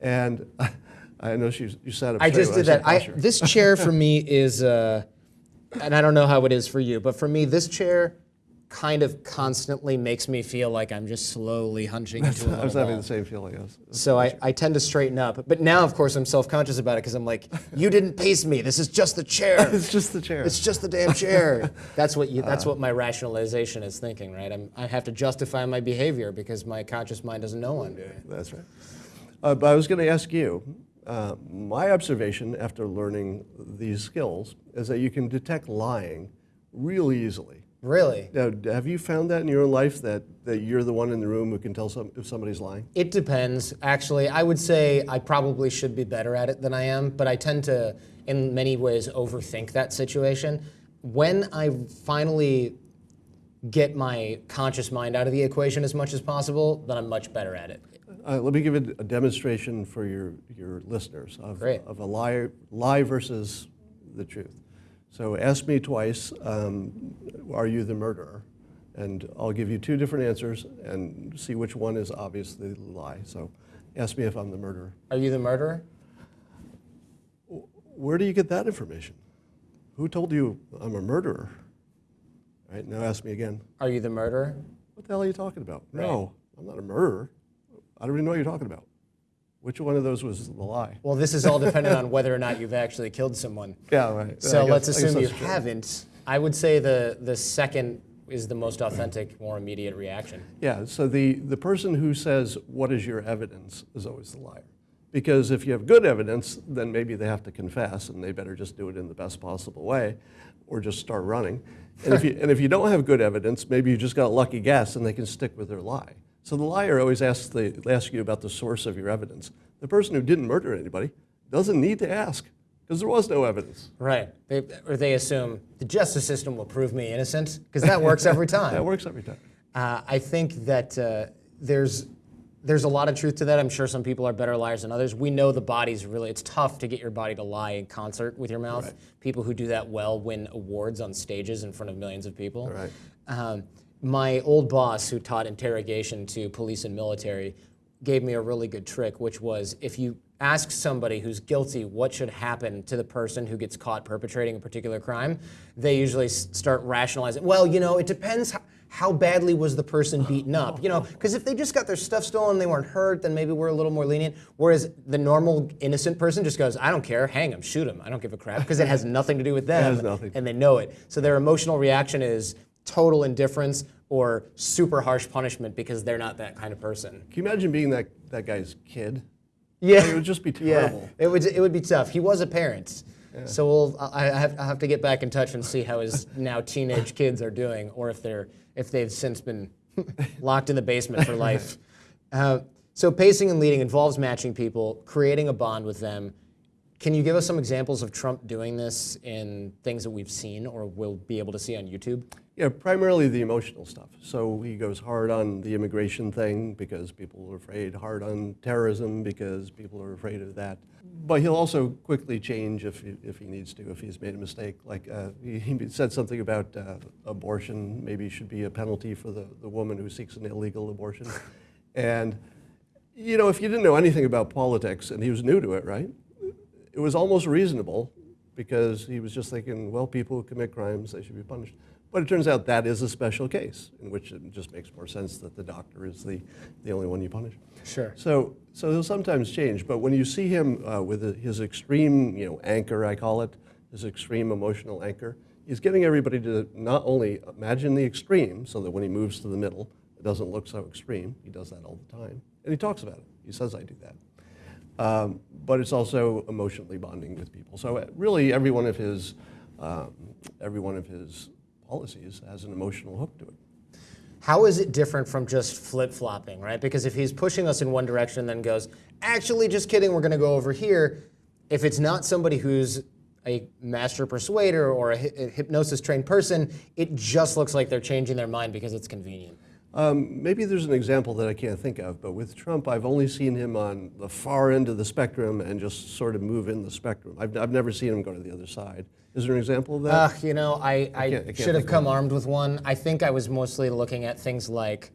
And I know you, you sat up I just did said that. I, this chair for me is, uh, and I don't know how it is for you, but for me, this chair kind of constantly makes me feel like I'm just slowly hunching into a I was having ball. the same feeling. I was, So I, I tend to straighten up. But now, of course, I'm self-conscious about it because I'm like, you didn't pace me. This is just the chair. it's just the chair. It's just the damn chair. That's what you, Uh. that's what my rationalization is thinking, right? I'm, I have to justify my behavior because my conscious mind doesn't know I'm doing it. That's right. Uh, but I was going to ask you, uh, my observation after learning these skills is that you can detect lying really easily. Really? Now, have you found that in your own life that, that you're the one in the room who can tell some, if somebody's lying? It depends. Actually, I would say I probably should be better at it than I am, but I tend to, in many ways, overthink that situation. When I finally get my conscious mind out of the equation as much as possible, then I'm much better at it. Uh, let me give it a demonstration for your, your listeners of, Great. of a lie, lie versus the truth. So ask me twice, um, are you the murderer? And I'll give you two different answers and see which one is obviously the lie. So ask me if I'm the murderer. Are you the murderer? Where do you get that information? Who told you I'm a murderer? All right, now ask me again. Are you the murderer? What the hell are you talking about? No, I'm not a murderer. I don't even know what you're talking about. Which one of those was the lie? Well, this is all dependent on whether or not you've actually killed someone. Yeah, right. So guess- let's assume you true. haven't. I would say the, the second is the most authentic, more immediate reaction. Yeah, so the, the person who says, What is your evidence? is always the liar. Because if you have good evidence, then maybe they have to confess and they better just do it in the best possible way or just start running. And if you, and if you don't have good evidence, maybe you just got a lucky guess and they can stick with their lie. So the liar always asks, the, asks you about the source of your evidence. The person who didn't murder anybody doesn't need to ask because there was no evidence. Right. They, or they assume the justice system will prove me innocent, because that works every time. That works every time. Uh, I think that uh, there's there's a lot of truth to that. I'm sure some people are better liars than others. We know the body's really it's tough to get your body to lie in concert with your mouth. People who do that well win awards on stages in front of millions of people. Right. Um, my old boss, who taught interrogation to police and military, gave me a really good trick, which was if you ask somebody who's guilty what should happen to the person who gets caught perpetrating a particular crime, they usually start rationalizing. Well, you know, it depends. How, badly was the person beaten up? You know, because if they just got their stuff stolen, they weren't hurt, then maybe we're a little more lenient. Whereas the normal innocent person just goes, "I don't care, hang him, shoot him, I don't give a crap," because it has nothing to do with them, and they know it. So their emotional reaction is total indifference or super harsh punishment because they're not that kind of person. Can you imagine being that, that guy's kid? Yeah, It would just be yeah, terrible. it would it would be tough. He was a parent, so we'll I I have, I have to get back in touch and see how his now teenage kids are doing, or if they're if they've since been locked in the basement for life. Uh, so pacing and leading involves matching people, creating a bond with them. Can you give us some examples of Trump doing this in things that we've seen or will be able to see on YouTube? Yeah, primarily the emotional stuff. So he goes hard on the immigration thing because people are afraid, hard on terrorism because people are afraid of that. But he'll also quickly change if he, if he needs to, if he's made a mistake. Like uh, he, he said something about uh, abortion, maybe should be a penalty for the, the woman who seeks an illegal abortion. and, you know, if you didn't know anything about politics and he was new to it, right? It was almost reasonable because he was just thinking, well, people who commit crimes, they should be punished. But it turns out that is a special case in which it just makes more sense that the doctor is the, the only one you punish. Sure. So, so he'll sometimes change, but when you see him uh, with his extreme, you know, anchor, I call it, his extreme emotional anchor, he's getting everybody to not only imagine the extreme, so that when he moves to the middle, it doesn't look so extreme. He does that all the time, and he talks about it. He says, "I do that." Um, but it's also emotionally bonding with people. So uh, really, every one of his, um, every one of his policies has an emotional hook to it. How is it different from just flip flopping, right? Because if he's pushing us in one direction, and then goes, actually, just kidding, we're going to go over here. If it's not somebody who's a master persuader or a hypnosis trained person, it just looks like they're changing their mind because it's convenient. Um, maybe there's an example that I can't think of, but with Trump, I've only seen him on the far end of the spectrum and just sort of move in the spectrum. I've, I've never seen him go to the other side. Is there an example of that? Uh, you know, I, I, can't- I can't should have come armed with one. I think I was mostly looking at things like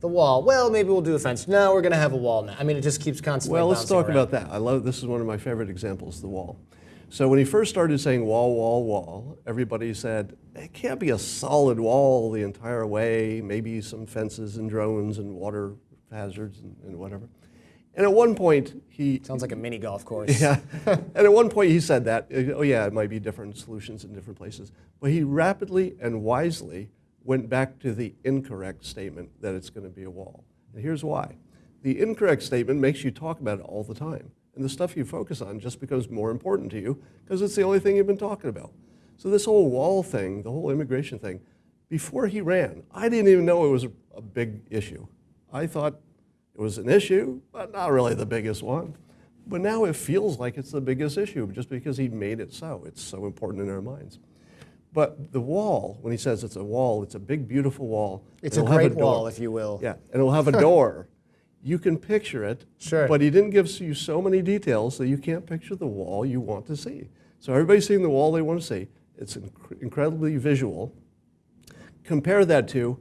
the wall. Well, maybe we'll do a fence. No, we're going to have a wall now. I mean, it just keeps constantly well, let's talk around. about that. I love this is one of my favorite examples, the wall. So when he first started saying wall, wall, wall, everybody said it can't be a solid wall the entire way. Maybe some fences and drones and water hazards and, and whatever. And at one point, he Sounds like a mini golf course. Yeah. and at one point he said that, oh yeah, it might be different solutions in different places. But he rapidly and wisely went back to the incorrect statement that it's going to be a wall. And here's why. The incorrect statement makes you talk about it all the time. And the stuff you focus on just becomes more important to you because it's the only thing you've been talking about. So this whole wall thing, the whole immigration thing, before he ran, I didn't even know it was a, a big issue. I thought it was an issue, but not really the biggest one. But now it feels like it's the biggest issue just because he made it so. It's so important in our minds. But the wall, when he says it's a wall, it's a big, beautiful wall. It's a great door. wall, if you will. Yeah, and it'll have a door. you can picture it, Sure. but he didn't give you so many details that you can't picture the wall you want to see. So everybody's seeing the wall they want to see. It's inc- incredibly visual. Compare that to,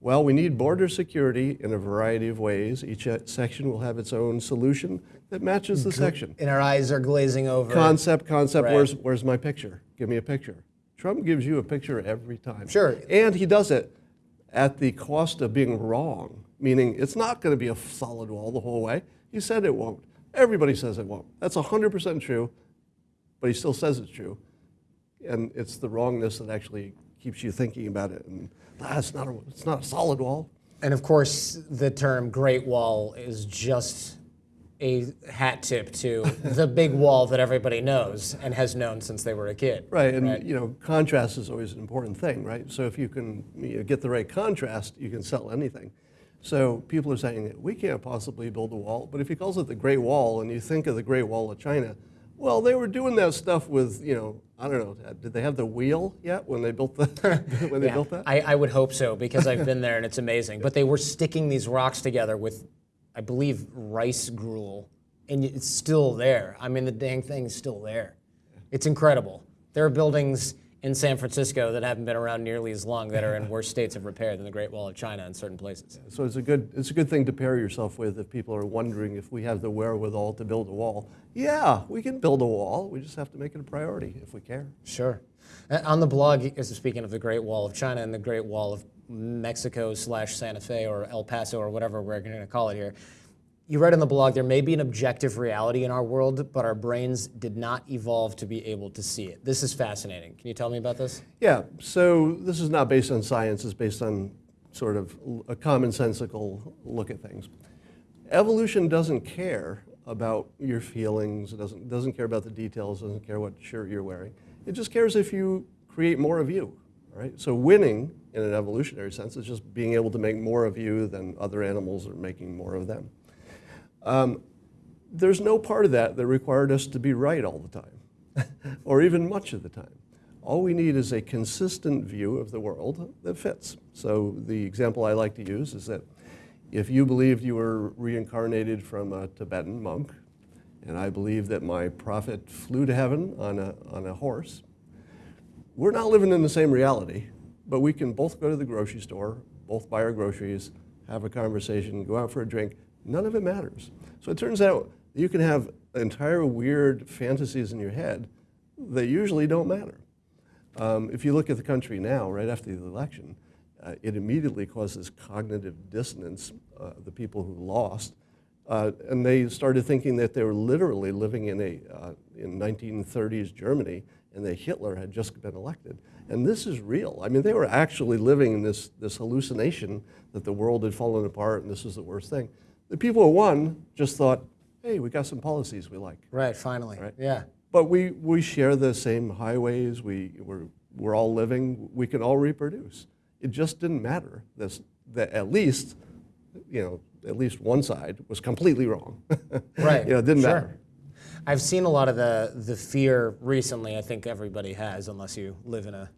well, we need border security in a variety of ways. Each uh, section will have its own solution that matches the section. And our eyes are glazing over. Concept, concept, Right. where's, where's my picture? Give me a picture. Trump gives you a picture every time. Sure. And he does it at the cost of being wrong, meaning it's not going to be a solid wall the whole way. He said it won't. Everybody says it won't. That's 100% true, but he still says it's true. And it's the wrongness that actually keeps you thinking about it. And ah, it's, not a, it's not a solid wall. And of course, the term Great Wall is just a hat tip to the big wall that everybody knows and has known since they were a kid. Right, and you know, contrast is always an important thing, right? So if you can you know, get the right contrast, you can sell anything. So people are saying we can't possibly build a wall, but if he calls it the Great Wall, and you think of the Great Wall of China, well, they were doing that stuff with you know, I don't know, uh, did they have the wheel yet when they built the when they Yeah, built that? I, I would hope so because I've been there and it's amazing. But they were sticking these rocks together with, I believe, rice gruel, and it's still there. I mean, the dang thing is still there. It's incredible. There are buildings in San Francisco that haven't been around nearly as long that are in worse states of repair than the Great Wall of China in certain places. So it's a good it's a good thing to pair yourself with if people are wondering if we have the wherewithal to build a wall. Yeah, we can build a wall. We just have to make it a priority if we care. Sure. Uh, On the blog, speaking of the Great Wall of China and the Great Wall of Mexico slash Santa Fe or El Paso or whatever we're going to call it here, you read in the blog there may be an objective reality in our world, but our brains did not evolve to be able to see it. This is fascinating. Can you tell me about this? Yeah, so this is not based on science, it's based on sort of a commonsensical look at things. Evolution doesn't care about your feelings, it doesn't, doesn't care about the details, doesn't care what shirt you're wearing. It just cares if you create more of you, right? So winning, in an evolutionary sense, is just being able to make more of you than other animals are making more of them. Um, there's no part of that that required us to be right all the time, or even much of the time. All we need is a consistent view of the world that fits. So the example I like to use is that if you believed you were reincarnated from a Tibetan monk, and I believe that my prophet flew to heaven on a, on a horse, we're not living in the same reality, but we can both go to the grocery store, both buy our groceries, have a conversation, go out for a drink. None of it matters. So it turns out you can have entire weird fantasies in your head that usually don't matter. Um, if you look at the country now, right after the election, uh, it immediately causes cognitive dissonance, uh, the people who lost. Uh, and they started thinking that they were literally living in a uh, in 1930s Germany, and that Hitler had just been elected. And this is real. I mean, they were actually living in this this hallucination that the world had fallen apart and this was the worst thing. The people who won just thought, "Hey, we got some policies we like." Right, finally. Right. Yeah. But we, we share the same highways, we, we're, we're all living, we can all reproduce. It just didn't matter. This, that at least, you know, at least one side was completely wrong. Right. you know, it didn't sure. matter. I've seen a lot of the the fear recently. I think everybody has, unless you live in a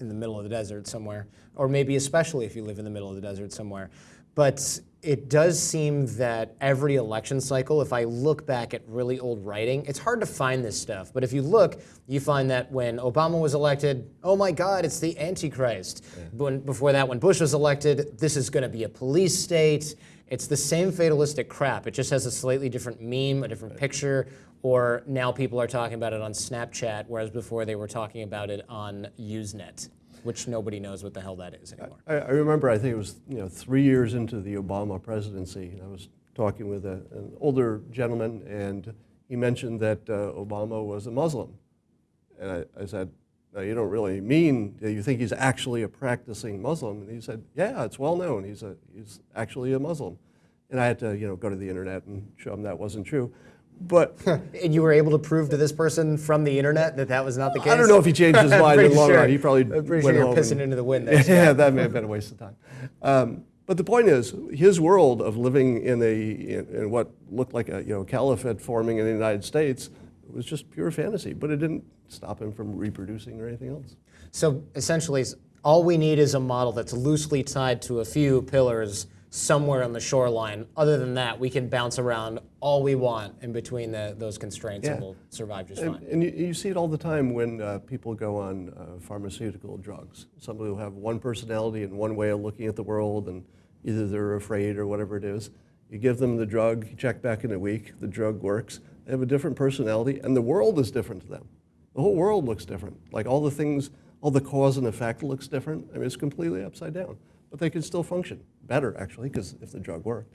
in the middle of the desert somewhere, or maybe especially if you live in the middle of the desert somewhere. But it does seem that every election cycle, if I look back at really old writing, it's hard to find this stuff. But if you look, you find that when Obama was elected, oh my God, it's the Antichrist. When, before that, when Bush was elected, this is going to be a police state. It's the same fatalistic crap. It just has a slightly different meme, a different picture, or now people are talking about it on Snapchat, whereas before they were talking about it on Usenet, which nobody knows what the hell that is anymore. I, I remember, I think it was you know three years into the Obama presidency, and I was talking with a, an older gentleman, and he mentioned that uh, Obama was a Muslim, and I, I said, "No, you don't really mean that you think he's actually a practicing Muslim?" And he said, "Yeah, it's well known. He's a he's actually a Muslim." And I had to you know go to the internet and show him that wasn't true. But And you were able to prove to this person from the internet that that was not the case? I don't know if he changed his mind in the long sure- run. He probably I'm pretty sure went you're home pissing and- into the wind there. yeah, that may have been a waste of time. Um, but the point is, his world of living in a in, in what looked like a you know caliphate forming in the United States was just pure fantasy. But it didn't stop him from reproducing or anything else. So essentially, all we need is a model that's loosely tied to a few pillars somewhere on the shoreline. Other than that, we can bounce around all we want in between the, those constraints and we'll survive just And, fine. and you, you see it all the time when uh, people go on uh, pharmaceutical drugs. Somebody will have one personality and one way of looking at the world, and either they're afraid or whatever it is. You give them the drug, you check back in a week, the drug works. They have a different personality, and the world is different to them. The whole world looks different. Like all the things, all the cause and effect looks different. I mean, it's completely upside down. But they can still function better, actually, because if the drug worked.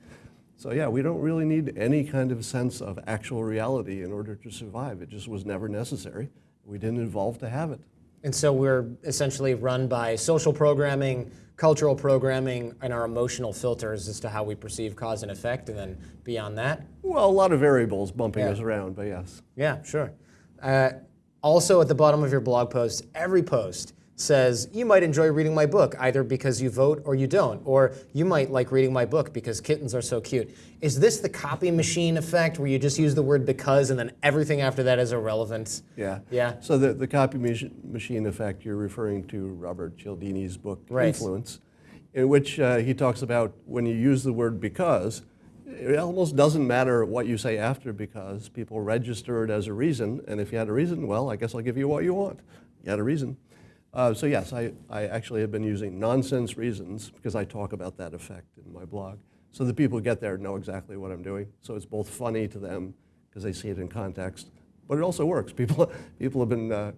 So yeah, we don't really need any kind of sense of actual reality in order to survive. It just was never necessary. We didn't evolve to have it. And so we're essentially run by social programming, cultural programming, and our emotional filters as to how we perceive cause and effect. And then beyond that, Well, a lot of variables bumping Yeah. us around, but yes. Yeah, sure. Uh, also, at the bottom of your blog post, every post says you might enjoy reading my book either because you vote or you don't, or you might like reading my book because kittens are so cute. Is this the copy machine effect where you just use the word because and then everything after that is irrelevant? Yeah. Yeah. So the, the copy mach- machine effect, you're referring to Robert Cialdini's book, Right. Influence, in which uh, he talks about when you use the word because, it almost doesn't matter what you say after because people register it as a reason, and if you had a reason, well, I guess I'll give you what you want. you had a reason. Uh, so yes, I, I actually have been using nonsense reasons because I talk about that effect in my blog. So the people who get there know exactly what I'm doing. So it's both funny to them because they see it in context, but it also works. People, people have been uh,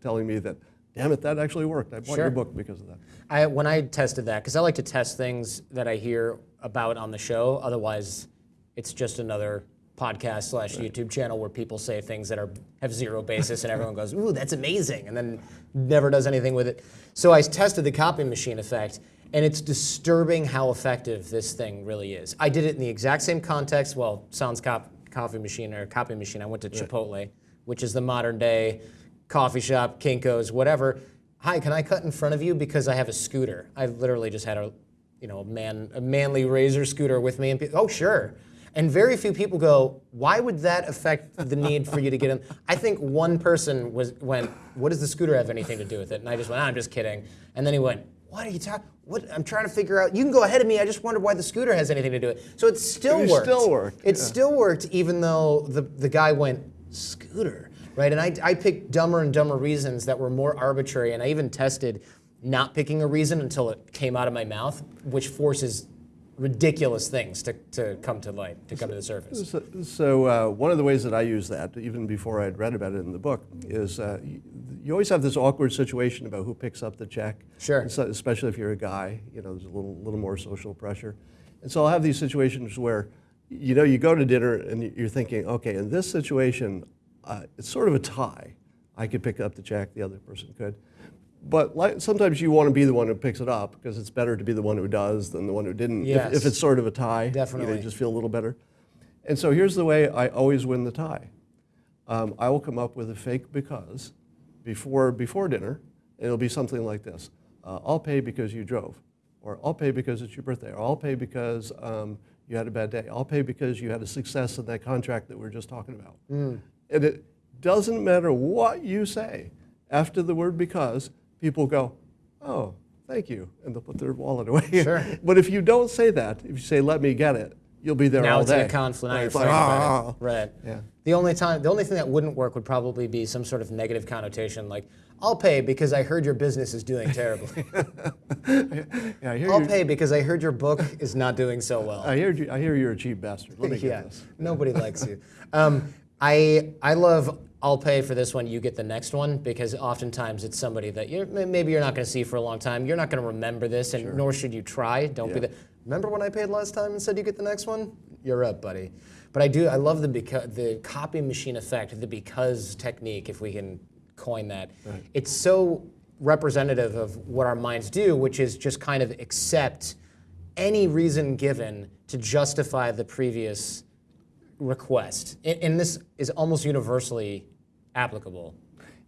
telling me that, damn it, that actually worked. I bought Sure. your book because of that. I, when I tested that, because I like to test things that I hear about on the show. Otherwise, it's just another podcast slash YouTube channel where people say things that are have zero basis, and everyone goes, "Ooh, that's amazing," and then never does anything with it. So I tested the copy machine effect, and it's disturbing how effective this thing really is. I did it in the exact same context. Well, Sounds cop, Coffee Machine or Copy Machine. I went to Chipotle, which is the modern day coffee shop, Kinko's, whatever. Hi, can I cut in front of you because I have a scooter? I literally just had a, you know, a man, a manly razor scooter with me, and oh sure. And very few people go, why would that affect the need for you to get in? I think one person was went, what does the scooter have anything to do with it? And I just went, "Ah, I'm just kidding. And then he went, what are you talking? What? I'm trying to figure out. You can go ahead of me. I just wondered why the scooter has anything to do with it. So it still It worked. still worked, It yeah. still worked, even though the the guy went scooter, right? And I I picked dumber and dumber reasons that were more arbitrary, and I even tested not picking a reason until it came out of my mouth, which forces ridiculous things to, to come to light, to come to the surface. So, so uh, one of the ways that I use that, even before I'd read about it in the book, is uh, you, you always have this awkward situation about who picks up the check. Sure. So, especially if you're a guy, you know, there's a little, little more social pressure. And so I'll have these situations where, you know, you go to dinner and you're thinking, okay, in this situation, uh, it's sort of a tie. I could pick up the check, the other person could. But like, sometimes you want to be the one who picks it up because it's better to be the one who does than the one who didn't. If- Yes. If, it's sort of a tie, you, know, Definitely. you just feel a little better. And so here's the way I always win the tie. Um, I will come up with a fake because before, before dinner, it'll be something like this. Uh, I'll pay because you drove, or I'll pay because it's your birthday, or I'll pay because um, you had a bad day. I'll pay because you had a success in that contract that we are just talking about. And it doesn't matter what you say. After the word because, people go, oh, thank you, and they'll put their wallet away. Sure. but if you don't say that, if you say, let me get it, you'll be there Now all it's day. in a conflict. Now Right, it's like, "Ah." Right. Yeah. The only time, the only thing that wouldn't work would probably be some sort of negative connotation, like I'll pay because I heard your business is doing terribly. Yeah, I hear I'll pay because I heard your book is not doing so well. I hear you. I hear you're a cheap bastard. Let me yeah, get this. nobody likes you. Um, I I love. I'll pay for this one. You get the next one because oftentimes it's somebody that you're, maybe you're not going to see for a long time. You're not going to remember this, and nor should you try. Don't be Yeah. the. Remember when I paid last time and said you get the next one? You're up, buddy. But I do. I love the because the copy machine effect, the because technique, if we can coin that. Right. It's so representative of what our minds do, which is just kind of accept any reason given to justify the previous request. And, and this is almost universally applicable.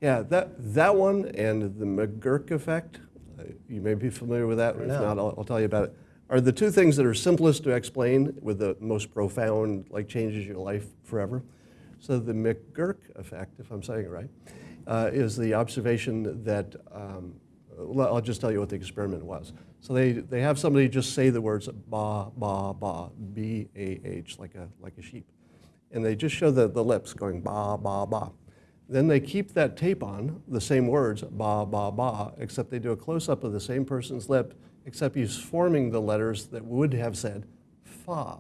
Yeah, that that one and the McGurk effect. uh, You may be familiar with that. If No. not, I'll, I'll tell you about it. Are the two things that are simplest to explain with the most profound, like changes your life forever. So the McGurk effect, if I'm saying it right, uh, is the observation that. Um, I'll just tell you what the experiment was. So they, they have somebody just say the words ba ba ba b a h like a like a sheep, and they just show the, the lips going ba ba ba. Then they keep that tape on, the same words, ba, ba, ba, except they do a close up of the same person's lip, except he's forming the letters that would have said fa,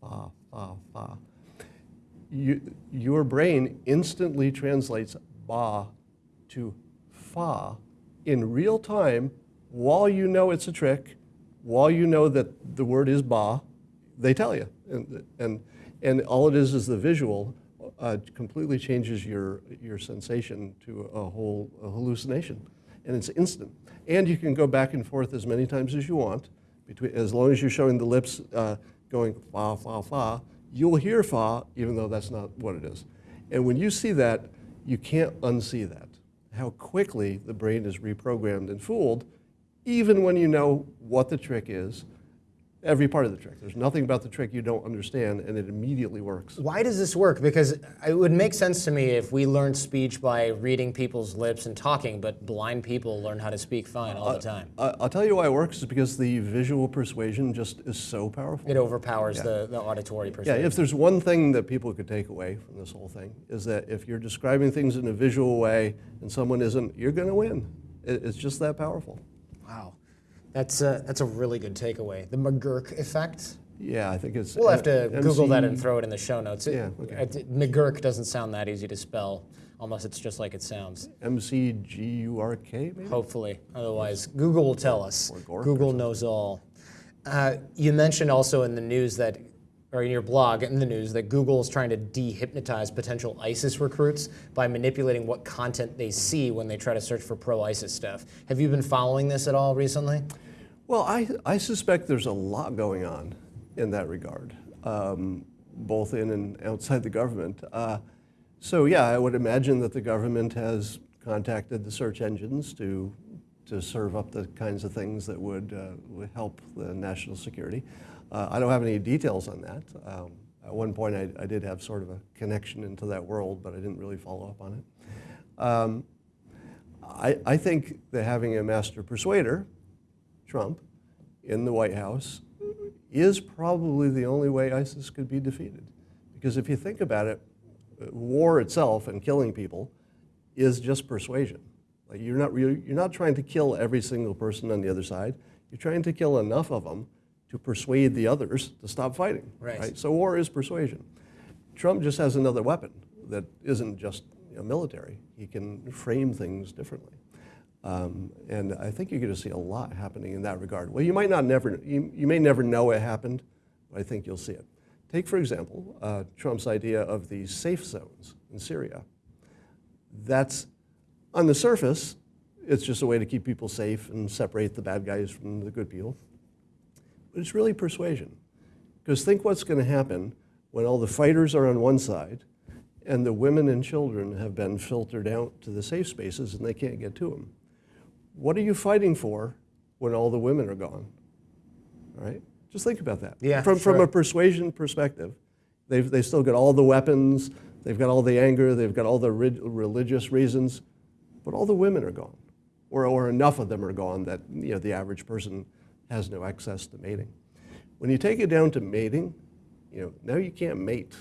fa, fa, fa. You, your brain instantly translates ba to fa in real time while you know it's a trick, while you know that the word is ba, they tell you. And, and, and all it is is the visual uh, completely changes your, your sensation to a whole a hallucination. And it's instant. And you can go back and forth as many times as you want, between, as long as you're showing the lips uh, going fa, fa, fa, you'll hear fa, even though that's not what it is. And when you see that, you can't unsee that. How quickly the brain is reprogrammed and fooled, even when you know what the trick is, Every part of the trick. There's nothing about the trick you don't understand, and it immediately works. Why does this work? Because it would make sense to me if we learned speech by reading people's lips and talking, but blind people learn how to speak fine all the time. I- I'll tell you why it works is because the visual persuasion just is so powerful. It overpowers the, the auditory persuasion. Yeah, if there's one thing that people could take away from this whole thing, is that if you're describing things in a visual way and someone isn't, you're going to win. It, it's just that powerful. Wow. That's a, that's a really good takeaway. The McGurk effect. Yeah, I think it's. We'll have to M- Google that and throw it in the show notes. Yeah, okay. McGurk doesn't sound that easy to spell, unless it's just like it sounds. MCGURK, maybe? Hopefully. Otherwise, Google will tell us. Or Gork or Google knows all. Uh, you mentioned also in the news that, or in your blog in the news, that Google is trying to dehypnotize potential ISIS recruits by manipulating what content they see when they try to search for pro ISIS stuff. Have you been following this at all recently? Well, I, I suspect there's a lot going on in that regard, um, both in and outside the government. Uh, so, yeah, I would imagine that the government has contacted the search engines to, to serve up the kinds of things that would, uh, would help the national security. Uh, I don't have any details on that. Um, at one point, I, I did have sort of a connection into that world, but I didn't really follow up on it. Um, I, I think that having a master persuader Trump in the White House is probably the only way ISIS could be defeated. Because if you think about it, war itself and killing people is just persuasion. Like you're not really, you're not trying to kill every single person on the other side. You're trying to kill enough of them to persuade the others to stop fighting. Right. So war is persuasion. Trump just has another weapon that isn't just you know, military. He can frame things differently. Um, and I think you're going to see a lot happening in that regard. Well, you might not never, you, you may never know it happened, but I think you'll see it. Take, for example, uh, Trump's idea of the safe zones in Syria. That's, on the surface, it's just a way to keep people safe and separate the bad guys from the good people. But it's really persuasion. Because think what's going to happen when all the fighters are on one side and the women and children have been filtered out to the safe spaces and they can't get to them. What are you fighting for when all the women are gone? All right? Just think about that. Yeah, from, from a persuasion perspective, they've, they've still got all the weapons, they've got all the anger, they've got all the rid- religious reasons, but all the women are gone. Or, or enough of them are gone that you know, the average person has no access to mating. When you take it down to mating, you know, now you can't mate.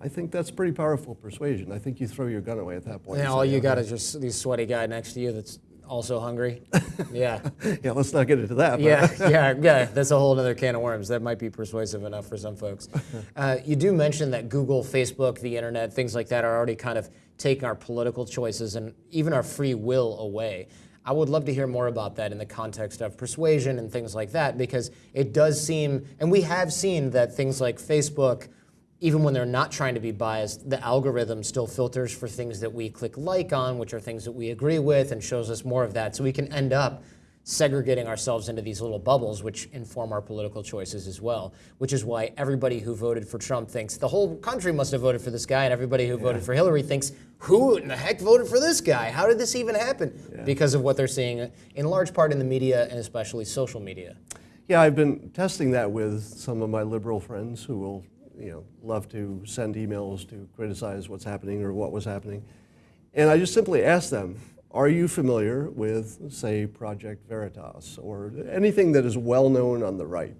I think that's pretty powerful persuasion. I think you throw your gun away at that point. And and all you got is just the sweaty guy next to you that's also hungry. yeah. Yeah, let's not get into that. but- Yeah, yeah, yeah. That's a whole other can of worms. That might be persuasive enough for some folks. Uh, you do mention that Google, Facebook, the internet, things like that are already kind of taking our political choices and even our free will away. I would love to hear more about that in the context of persuasion and things like that, because it does seem, and we have seen that things like Facebook, even when they're not trying to be biased, the algorithm still filters for things that we click like on, which are things that we agree with, and shows us more of that. So we can end up segregating ourselves into these little bubbles, which inform our political choices as well. Which is why everybody who voted for Trump thinks the whole country must have voted for this guy, and everybody who voted for Hillary thinks, who in the heck voted for this guy? How did this even happen? Because of what they're seeing in large part in the media and especially social media. Yeah, I've been testing that with some of my liberal friends who will, you know, love to send emails to criticize what's happening or what was happening. And I just simply ask them, are you familiar with, say, Project Veritas or anything that is well known on the right?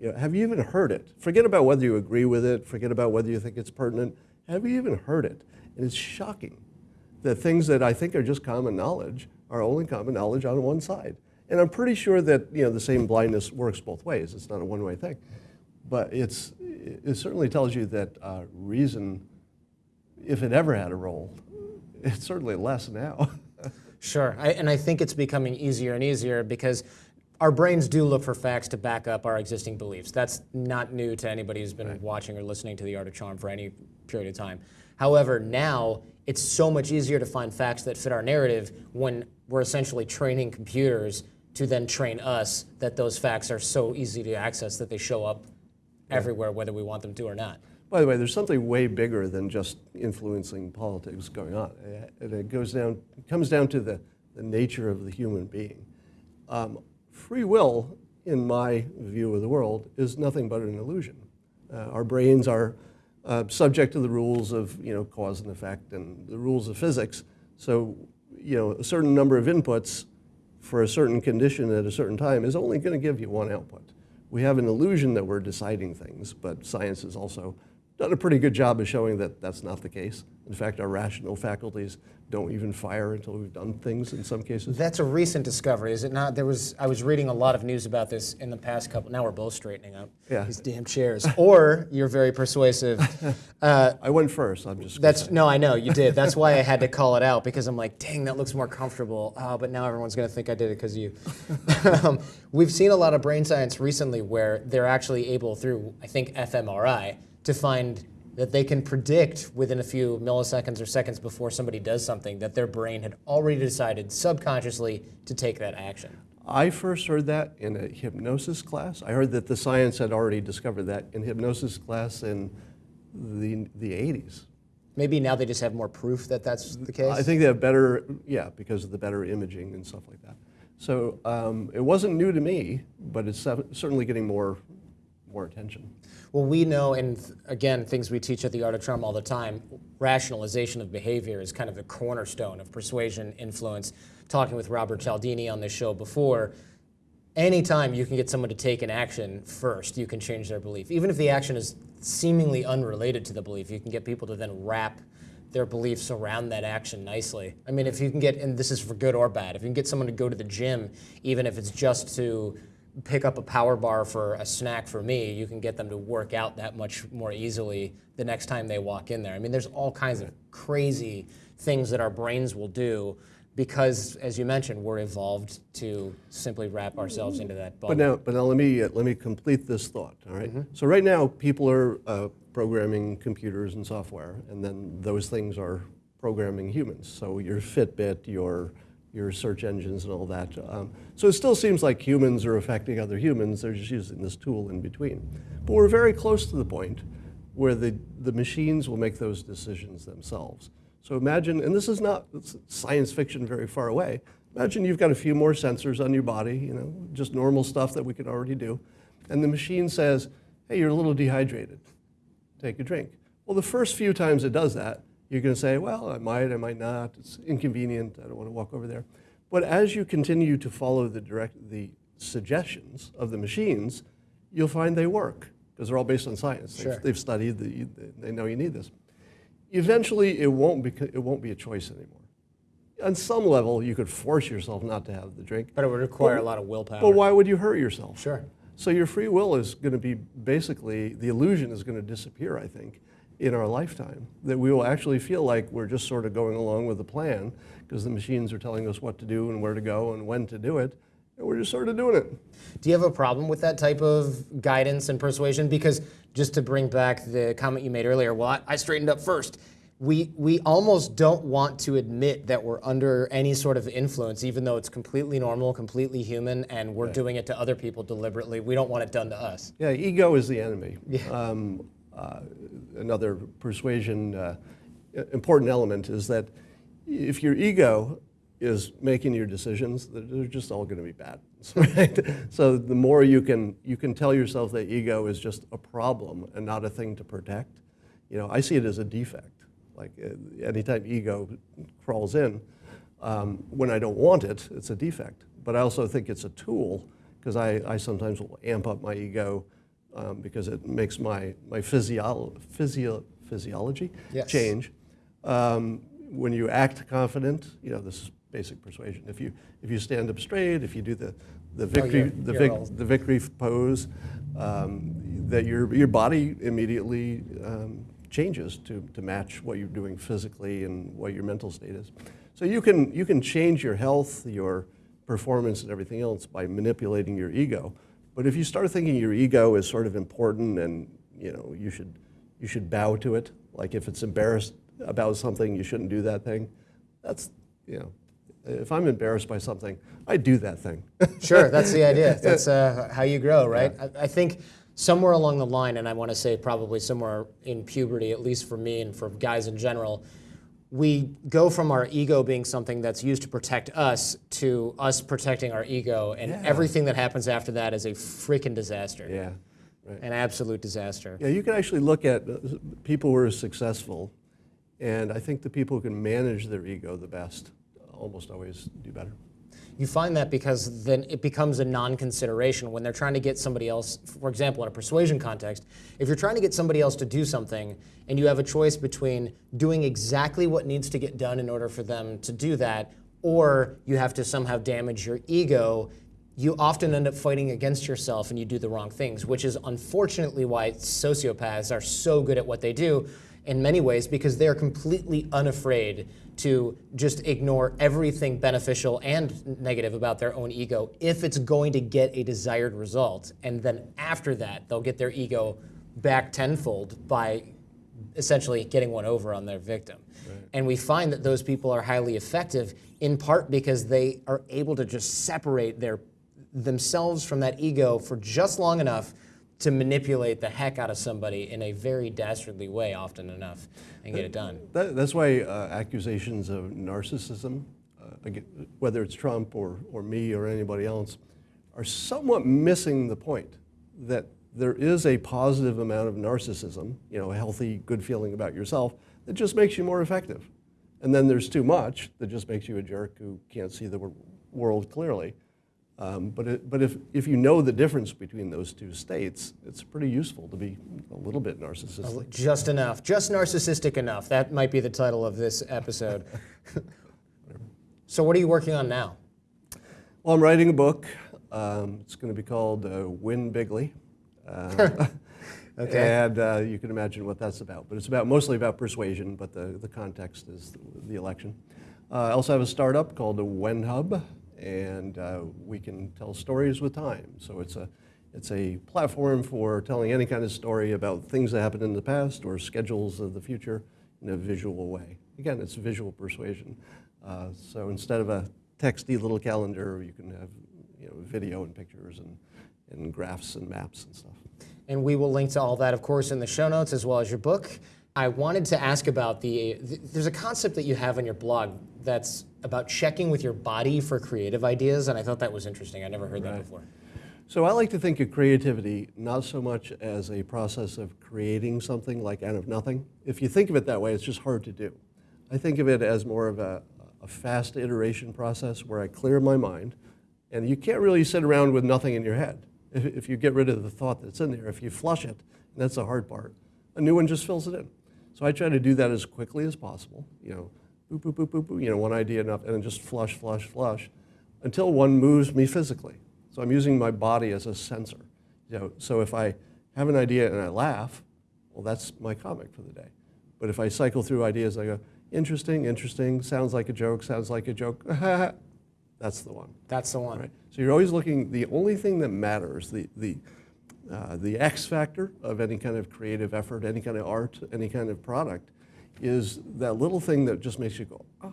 You know, have you even heard it? Forget about whether you agree with it, forget about whether you think it's pertinent. Have you even heard it? And it's shocking that things that I think are just common knowledge are only common knowledge on one side. And I'm pretty sure that you know the same blindness works both ways. It's not a one-way thing, but it's it certainly tells you that uh, reason, if it ever had a role, it's certainly less now. Sure, I, and I think it's becoming easier and easier because our brains do look for facts to back up our existing beliefs. That's not new to anybody who's been watching or listening to The Art of Charm for any period of time. However, now it's so much easier to find facts that fit our narrative when we're essentially training computers to then train us that those facts are so easy to access that they show up everywhere, whether we want them to or not. By the way, there's something way bigger than just influencing politics going on. And it goes down, it comes down to the, the nature of the human being. Um, free will in my view of the world, is nothing but an illusion. Uh, our brains are uh, subject to the rules of you know cause and effect and the rules of physics. So you know a certain number of inputs for a certain condition at a certain time is only going to give you one output. We have an illusion that we're deciding things, but science is also done a pretty good job of showing that that's not the case. In fact, our rational faculties don't even fire until we've done things in some cases. That's a recent discovery, is it not? There was I was reading a lot of news about this in the past couple. Now we're both straightening up. Yeah. These damn chairs. or you're very persuasive. Uh, I went first. I'm just. that's no, I know you did. That's why I had to call it out because I'm like, dang, that looks more comfortable. Oh, but now everyone's going to think I did it because of you. um, we've seen a lot of brain science recently where they're actually able, through I think fMRI, to find that they can predict within a few milliseconds or seconds before somebody does something that their brain had already decided subconsciously to take that action. I first heard that in a hypnosis class. I heard that the science had already discovered that in hypnosis class in the, the 80s. Maybe now they just have more proof that that's the case. I think they have better, yeah, because of the better imaging and stuff like that. So um, it wasn't new to me, but it's certainly getting more, more attention. Well, we know, and again, things we teach at the Art of Charm all the time, rationalization of behavior is kind of the cornerstone of persuasion, influence. Talking with Robert Cialdini on this show before, anytime you can get someone to take an action first, you can change their belief. Even if the action is seemingly unrelated to the belief, you can get people to then wrap their beliefs around that action nicely. I mean, if you can get, and this is for good or bad, if you can get someone to go to the gym, even if it's just to pick up a power bar for a snack for me, you can get them to work out that much more easily the next time they walk in there. I mean, there's all kinds of crazy things that our brains will do because, as you mentioned, we're evolved to simply wrap ourselves into that bubble. But now, but now let me uh, let me complete this thought. All right? So right now, people are uh, programming computers and software, and then those things are programming humans. So your Fitbit, your your search engines, and all that. Um, so it still seems like humans are affecting other humans. They're just using this tool in between. But we're very close to the point where the the machines will make those decisions themselves. So imagine, and this is not science fiction very far away. Imagine you've got a few more sensors on your body, you know, just normal stuff that we can already do. And the machine says, hey, you're a little dehydrated. Take a drink. Well, the first few times it does that, you're going to say, well, I might, I might not. It's inconvenient. I don't want to walk over there. But as you continue to follow the, direct, the suggestions of the machines, you'll find they work because they're all based on science. Sure. They've, they've studied, the, they know you need this. Eventually, it won't, be, it won't be a choice anymore. On some level, you could force yourself not to have the drink. but it would require a lot of willpower. But why would you hurt yourself? Sure. So your free will is going to be basically, the illusion is going to disappear, I think, in our lifetime. That we will actually feel like we're just sort of going along with the plan because the machines are telling us what to do and where to go and when to do it. And we're just sort of doing it. Do you have a problem with that type of guidance and persuasion? Because just to bring back the comment you made earlier, well, I, I straightened up first. We, we almost don't want to admit that we're under any sort of influence, even though it's completely normal, completely human, and we're doing it to other people deliberately. We don't want it done to us. Yeah, ego is the enemy. Um, uh, another persuasion uh, important element is that if your ego is making your decisions, they're they're just all going to be bad. Right? so the more you can you can tell yourself that ego is just a problem and not a thing to protect. You know, I see it as a defect. Like uh, anytime ego crawls in, um, when I don't want it, it's a defect. But I also think it's a tool because I, I sometimes will amp up my ego um, because it makes my, my physio, physio, physiology Yes. change. Um, when you act confident, you know, this is basic persuasion. If you, if you stand up straight, if you do the, the victory, you're- the, you're vic, the victory pose, um, that your, your body immediately um, changes to, to match what you're doing physically and what your mental state is. So you can, you can change your health, your performance, and everything else by manipulating your ego. But if you start thinking your ego is sort of important and you know you should, you should bow to it, like if it's embarrassed about something, you shouldn't do that thing. That's you know, if I'm embarrassed by something, I do that thing. Sure, that's the idea. That's uh, how you grow, right? I, I think somewhere along the line, and I want to say probably somewhere in puberty, at least for me and for guys in general, we go from our ego being something that's used to protect us to us protecting our ego, and Yeah. everything that happens after that is a freaking disaster. Yeah, right. An absolute disaster. Yeah, you can actually look at uh, people who are successful, and I think the people who can manage their ego the best almost always do better. You find that because then it becomes a non-consideration when they're trying to get somebody else, for example, in a persuasion context, if you're trying to get somebody else to do something and you have a choice between doing exactly what needs to get done in order for them to do that, or you have to somehow damage your ego, you often end up fighting against yourself and you do the wrong things, which is unfortunately why sociopaths are so good at what they do in many ways because they're completely unafraid to just ignore everything beneficial and negative about their own ego if it's going to get a desired result. And then after that, they'll get their ego back tenfold by essentially getting one over on their victim. And we find that those people are highly effective in part because they are able to just separate their themselves from that ego for just long enough to manipulate the heck out of somebody in a very dastardly way often enough and get it done. That, that's why uh, accusations of narcissism, uh, again, whether it's Trump or, or me or anybody else, are somewhat missing the point that there is a positive amount of narcissism, you know, a healthy, good feeling about yourself that just makes you more effective. And then there's too much that just makes you a jerk who can't see the world clearly. Um, but it, but if, if you know the difference between those two states, it's pretty useful to be a little bit narcissistic. Just enough, just narcissistic enough. That might be the title of this episode. so, what are you working on now? Well, I'm writing a book. Um, it's going to be called uh, Win Bigly. Uh, Okay. And uh, you can imagine what that's about. But it's about mostly about persuasion, but the, the context is the, the election. Uh, I also have a startup called the WhenHub, and uh, we can tell stories with time. So it's a, it's a platform for telling any kind of story about things that happened in the past or schedules of the future in a visual way. Again, it's visual persuasion. Uh, so instead of a texty little calendar, you can have you know, video and pictures and, and graphs and maps and stuff. And we will link to all that, of course, in the show notes as well as your book. I wanted to ask about the, th- there's a concept that you have on your blog that's about checking with your body for creative ideas, and I thought that was interesting. I never heard that before. So I like to think of creativity not so much as a process of creating something like out of nothing. If you think of it that way, it's just hard to do. I think of it as more of a, a fast iteration process where I clear my mind, and you can't really sit around with nothing in your head. If, if you get rid of the thought that's in there, if you flush it, and that's the hard part, a new one just fills it in. So I try to do that as quickly as possible. You know, boop, boop, boop, boop, boop, you know, one idea enough, and then just flush, flush, flush, until one moves me physically. So I'm using my body as a sensor. You know, so if I have an idea and I laugh, well, that's my comic for the day. But if I cycle through ideas, I go, interesting, interesting, sounds like a joke, sounds like a joke, that's the one. That's the one. Right? So you're always looking, the only thing that matters, the, the, uh, the X factor of any kind of creative effort, any kind of art, any kind of product, is that little thing that just makes you go, ah,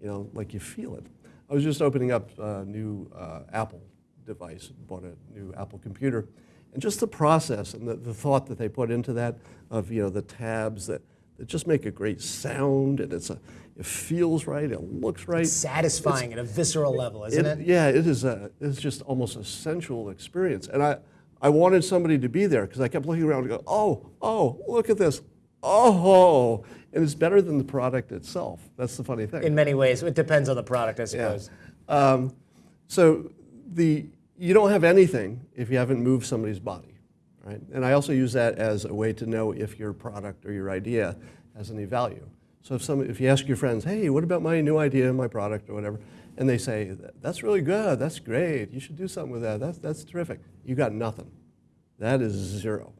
you know, like you feel it. I was just opening up a new uh, Apple device, bought a new Apple computer, and just the process and the, the thought that they put into that of, you know, the tabs that, that just make a great sound, and it's a, it feels right, it looks right. Satisfying at a visceral level, isn't it? Yeah, it is a, it's just almost a sensual experience. And I, I wanted somebody to be there because I kept looking around and go, oh, oh, look at this. Oh, and it's better than the product itself. That's the funny thing. In many ways, it depends on the product, I Yeah. suppose. Um, so the, you don't have anything if you haven't moved somebody's body, right? And I also use that as a way to know if your product or your idea has any value. So if, some, if you ask your friends, hey, what about my new idea, my product, or whatever, and they say, that's really good, that's great, you should do something with that, that's, that's terrific, you got nothing. That is zero.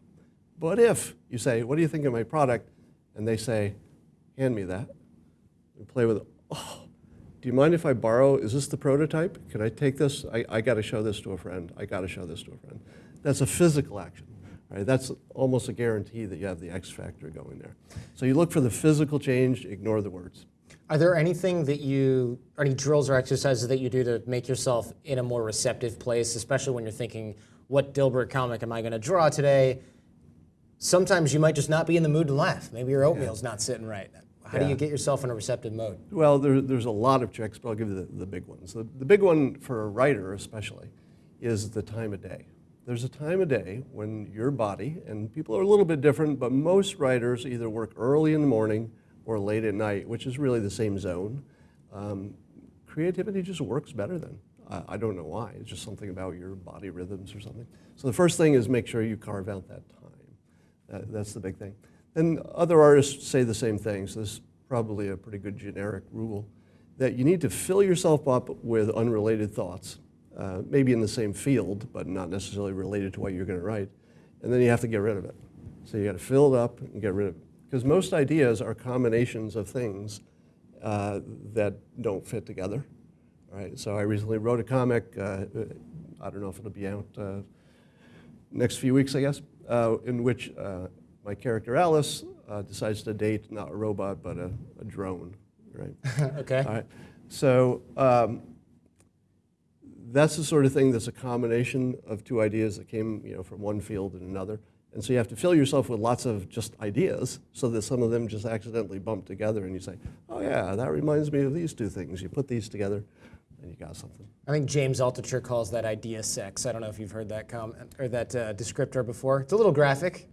But if you say, what do you think of my product? And they say, hand me that, and play with it. Oh, do you mind if I borrow, is this the prototype? Can I take this? I, I got to show this to a friend. I got to show this to a friend. That's a physical action. Right? That's almost a guarantee that you have the X factor going there. So you look for the physical change, ignore the words. Are there anything that you, any drills or exercises that you do to make yourself in a more receptive place, especially when you're thinking, what Dilbert comic am I going to draw today? Sometimes you might just not be in the mood to laugh. Maybe your oatmeal's not sitting right. How do you get yourself in a receptive mode? Well, there, there's a lot of tricks, but I'll give you the, the big ones. The, the big one for a writer, especially, is the time of day. There's a time of day when your body, and people are a little bit different, but most writers either work early in the morning or late at night, which is really the same zone. Um, creativity just works better then. I, I don't know why. It's just something about your body rhythms or something. So the first thing is make sure you carve out that time. That, that's the big thing. And other artists say the same things. this is probably a pretty good generic rule, that you need to fill yourself up with unrelated thoughts, uh, maybe in the same field, but not necessarily related to what you're going to write, and then you have to get rid of it. So you got to fill it up and get rid of it. Because most ideas are combinations of things uh, that don't fit together. All right, so I recently wrote a comic, uh, I don't know if it'll be out uh, next few weeks, I guess, uh, in which uh, my character Alice uh, decides to date not a robot but a, a drone, right? okay. All right. So um, that's the sort of thing that's a combination of two ideas that came, you know, from one field and another. And so you have to fill yourself with lots of just ideas so that some of them just accidentally bump together and you say, oh yeah, that reminds me of these two things. You put these together and you got something. I think James Altucher calls that idea sex. I don't know if you've heard that comment or that uh, descriptor before. It's a little graphic.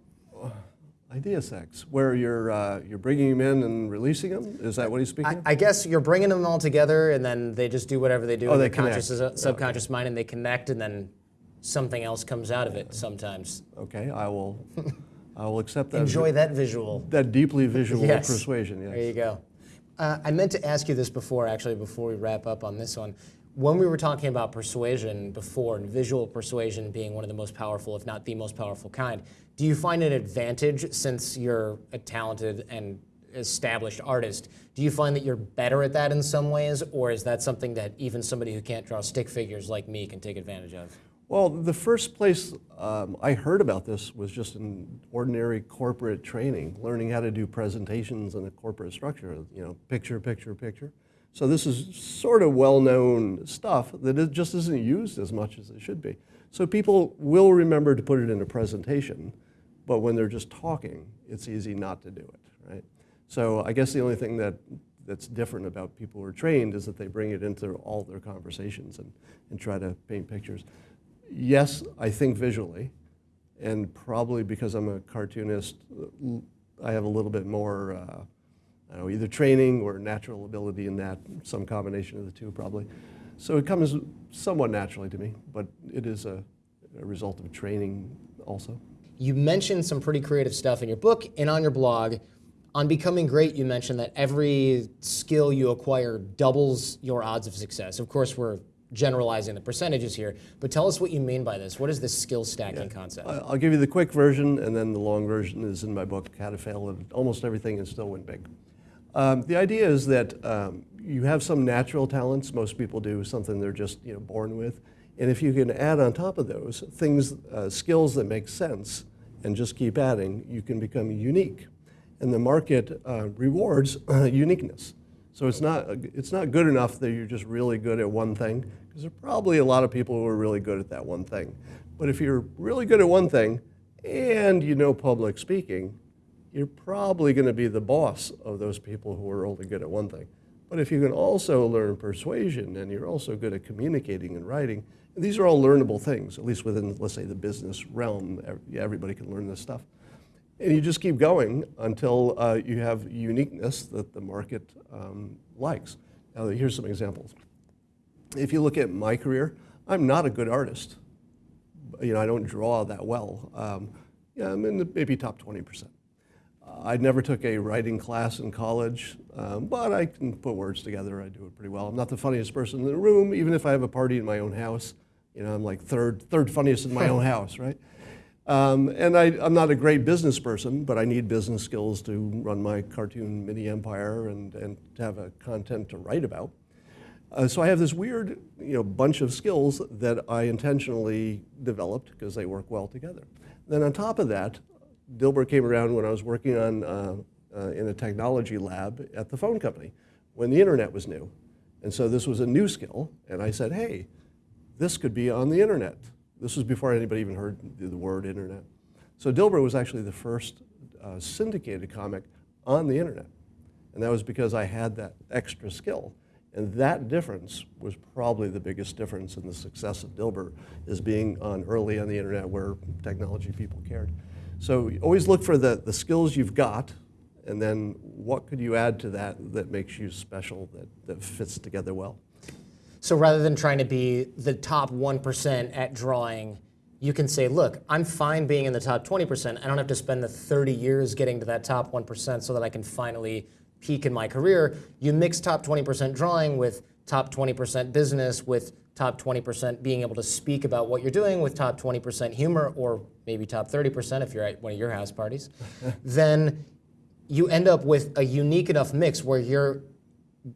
Idea sex, where you're, uh, you're bringing them in and releasing them? Is that what he's speaking I, of? I guess you're bringing them all together, and then they just do whatever they do Oh, in they their conscious, connect. subconscious mind, and they connect, and then something else comes out of it sometimes. Okay, I will, I will accept that. Enjoy that visual. That deeply visual Yes. persuasion, Yes. There you go. Uh, I meant to ask you this before, actually, before we wrap up on this one. When we were talking about persuasion before, and visual persuasion being one of the most powerful, if not the most powerful kind, do you find an advantage since you're a talented and established artist? Do you find that you're better at that in some ways, or is that something that even somebody who can't draw stick figures like me can take advantage of? Well, the first place um, I heard about this was just in ordinary corporate training, learning how to do presentations in a corporate structure, you know, picture, picture, picture. So this is sort of well-known stuff that it just isn't used as much as it should be. So people will remember to put it in a presentation, but when they're just talking, it's easy not to do it, right? So I guess the only thing that that's different about people who are trained is that they bring it into all their conversations and, and try to paint pictures. Yes, I think visually, and probably because I'm a cartoonist, I have a little bit more, uh, know, either training or natural ability in that, some combination of the two probably. So it comes somewhat naturally to me, but it is a, a result of training also. You mentioned some pretty creative stuff in your book and on your blog. On Becoming Great, you mentioned that every skill you acquire doubles your odds of success. Of course, we're generalizing the percentages here, but tell us what you mean by this. What is this skill stacking concept? I- I'll give you the quick version, and then the long version is in my book, How to Fail at Almost Everything and Still Win Big. Um, the idea is that um, you have some natural talents. Most people do something they're just you know born with, and if you can add on top of those things, uh, skills that make sense, and just keep adding, you can become unique. And the market uh, rewards uh, uniqueness. So it's not it's not good enough that you're just really good at one thing, because there are probably a lot of people who are really good at that one thing. But if you're really good at one thing, and you know public speaking, you're probably going to be the boss of those people who are only good at one thing. But if you can also learn persuasion and you're also good at communicating and writing, these are all learnable things, at least within, let's say, the business realm. Everybody can learn this stuff. And you just keep going until uh, you have uniqueness that the market um, likes. Now, here's some examples. If you look at my career, I'm not a good artist. You know, I don't draw that well. Um, yeah, I'm in the maybe top 20%. I never took a writing class in college, um, but I can put words together. I do it pretty well. I'm not the funniest person in the room, even if I have a party in my own house. You know, I'm like third, third funniest in my own house, right? Um, and I, I'm not a great business person, but I need business skills to run my cartoon mini empire and, and to have a content to write about. Uh, so I have this weird, you know, bunch of skills that I intentionally developed because they work well together. Then on top of that, Dilbert came around when I was working on uh, uh, in a technology lab at the phone company when the internet was new, and so this was a new skill. And I said, hey, this could be on the internet. This was before anybody even heard the word internet. So Dilbert was actually the first uh, syndicated comic on the internet. And that was because I had that extra skill. And that difference was probably the biggest difference in the success of Dilbert, is being on early on the internet where technology people cared. So always look for the, the skills you've got, and then what could you add to that that makes you special, that, that fits together well. So rather than trying to be the top 1% at drawing, you can say, look, I'm fine being in the top 20%. I don't have to spend the 30 years getting to that top 1% so that I can finally peak in my career. You mix top 20% drawing with top 20% business, with top 20% being able to speak about what you're doing, with top 20% humor, or maybe top 30% if you're at one of your house parties, then you end up with a unique enough mix where you're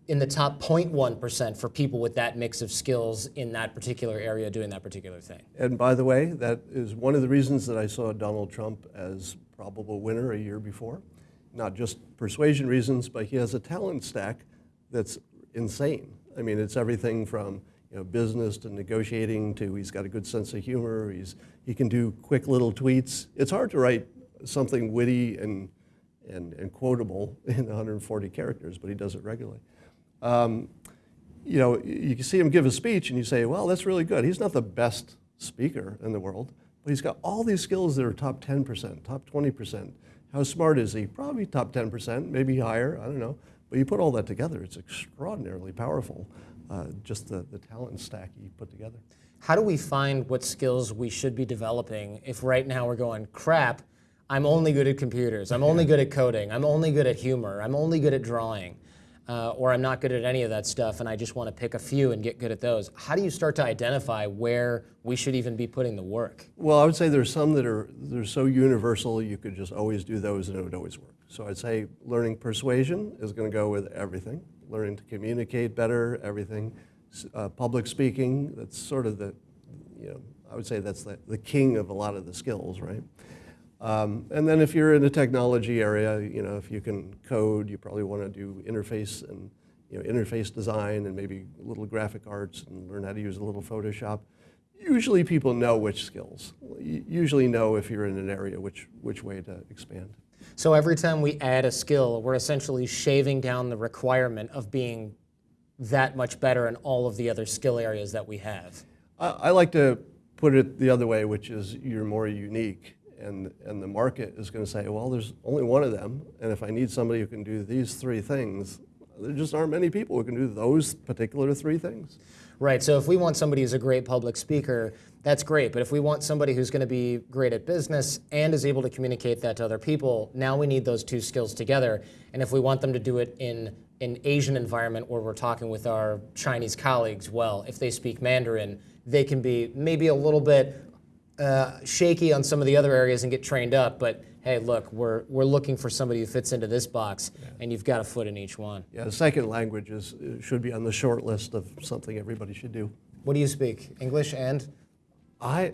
in the top 0.1% for people with that mix of skills in that particular area doing that particular thing. And by the way, that is one of the reasons that I saw Donald Trump as probable winner a year before. Not just persuasion reasons, but he has a talent stack that's insane. I mean, it's everything from you know, business to negotiating to he's got a good sense of humor. He's, he can do quick little tweets. It's hard to write something witty and, and, and quotable in 140 characters, but he does it regularly. Um, you know, you can see him give a speech and you say, well, that's really good. He's not the best speaker in the world, but he's got all these skills that are top 10%, top 20%. How smart is he? Probably top 10%, maybe higher, I don't know. But you put all that together, it's extraordinarily powerful, uh, just the, the talent stack you put together. How do we find what skills we should be developing if right now we're going, crap, I'm only good at computers, I'm only good at coding, I'm only good at humor, I'm only good at drawing? uh, or I'm not good at any of that stuff and I just want to pick a few and get good at those. How do you start to identify where we should even be putting the work? Well, I would say there's some that are they're so universal you could just always do those and it would always work. So I'd say learning persuasion is going to go with everything. Learning to communicate better, everything. Uh, public speaking, that's sort of the, you know, I would say that's the, the king of a lot of the skills, right? Um, and then if you're in the technology area, you know, if you can code, you probably want to do interface and you know, interface design and maybe a little graphic arts and learn how to use a little Photoshop. Usually people know which skills. You usually know if you're in an area which, which way to expand. So every time we add a skill, we're essentially shaving down the requirement of being that much better in all of the other skill areas that we have. I, I like to put it the other way, which is you're more unique and, and the market is going to say, well, there's only one of them, and if I need somebody who can do these three things, there just aren't many people who can do those particular three things. Right, so if we want somebody who's a great public speaker, that's great, but if we want somebody who's going to be great at business and is able to communicate that to other people, now we need those two skills together. And if we want them to do it in an Asian environment where we're talking with our Chinese colleagues, well, if they speak Mandarin, they can be maybe a little bit uh, shaky on some of the other areas and get trained up, but hey, look, we're, we're looking for somebody who fits into this box, yeah. and you've got a foot in each one. Yeah, the second language is, uh, should be on the short list of something everybody should do. What do you speak? English and? I,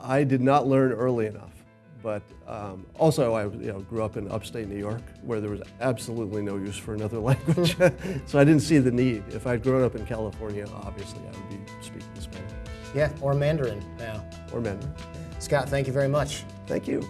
I did not learn early enough, but um, also I you know, grew up in upstate New York where there was absolutely no use for another language. so I didn't see the need. If I'd grown up in California, obviously I would be speaking Spanish. Yeah, or Mandarin now. Or Mandarin. Scott, thank you very much. Thank you.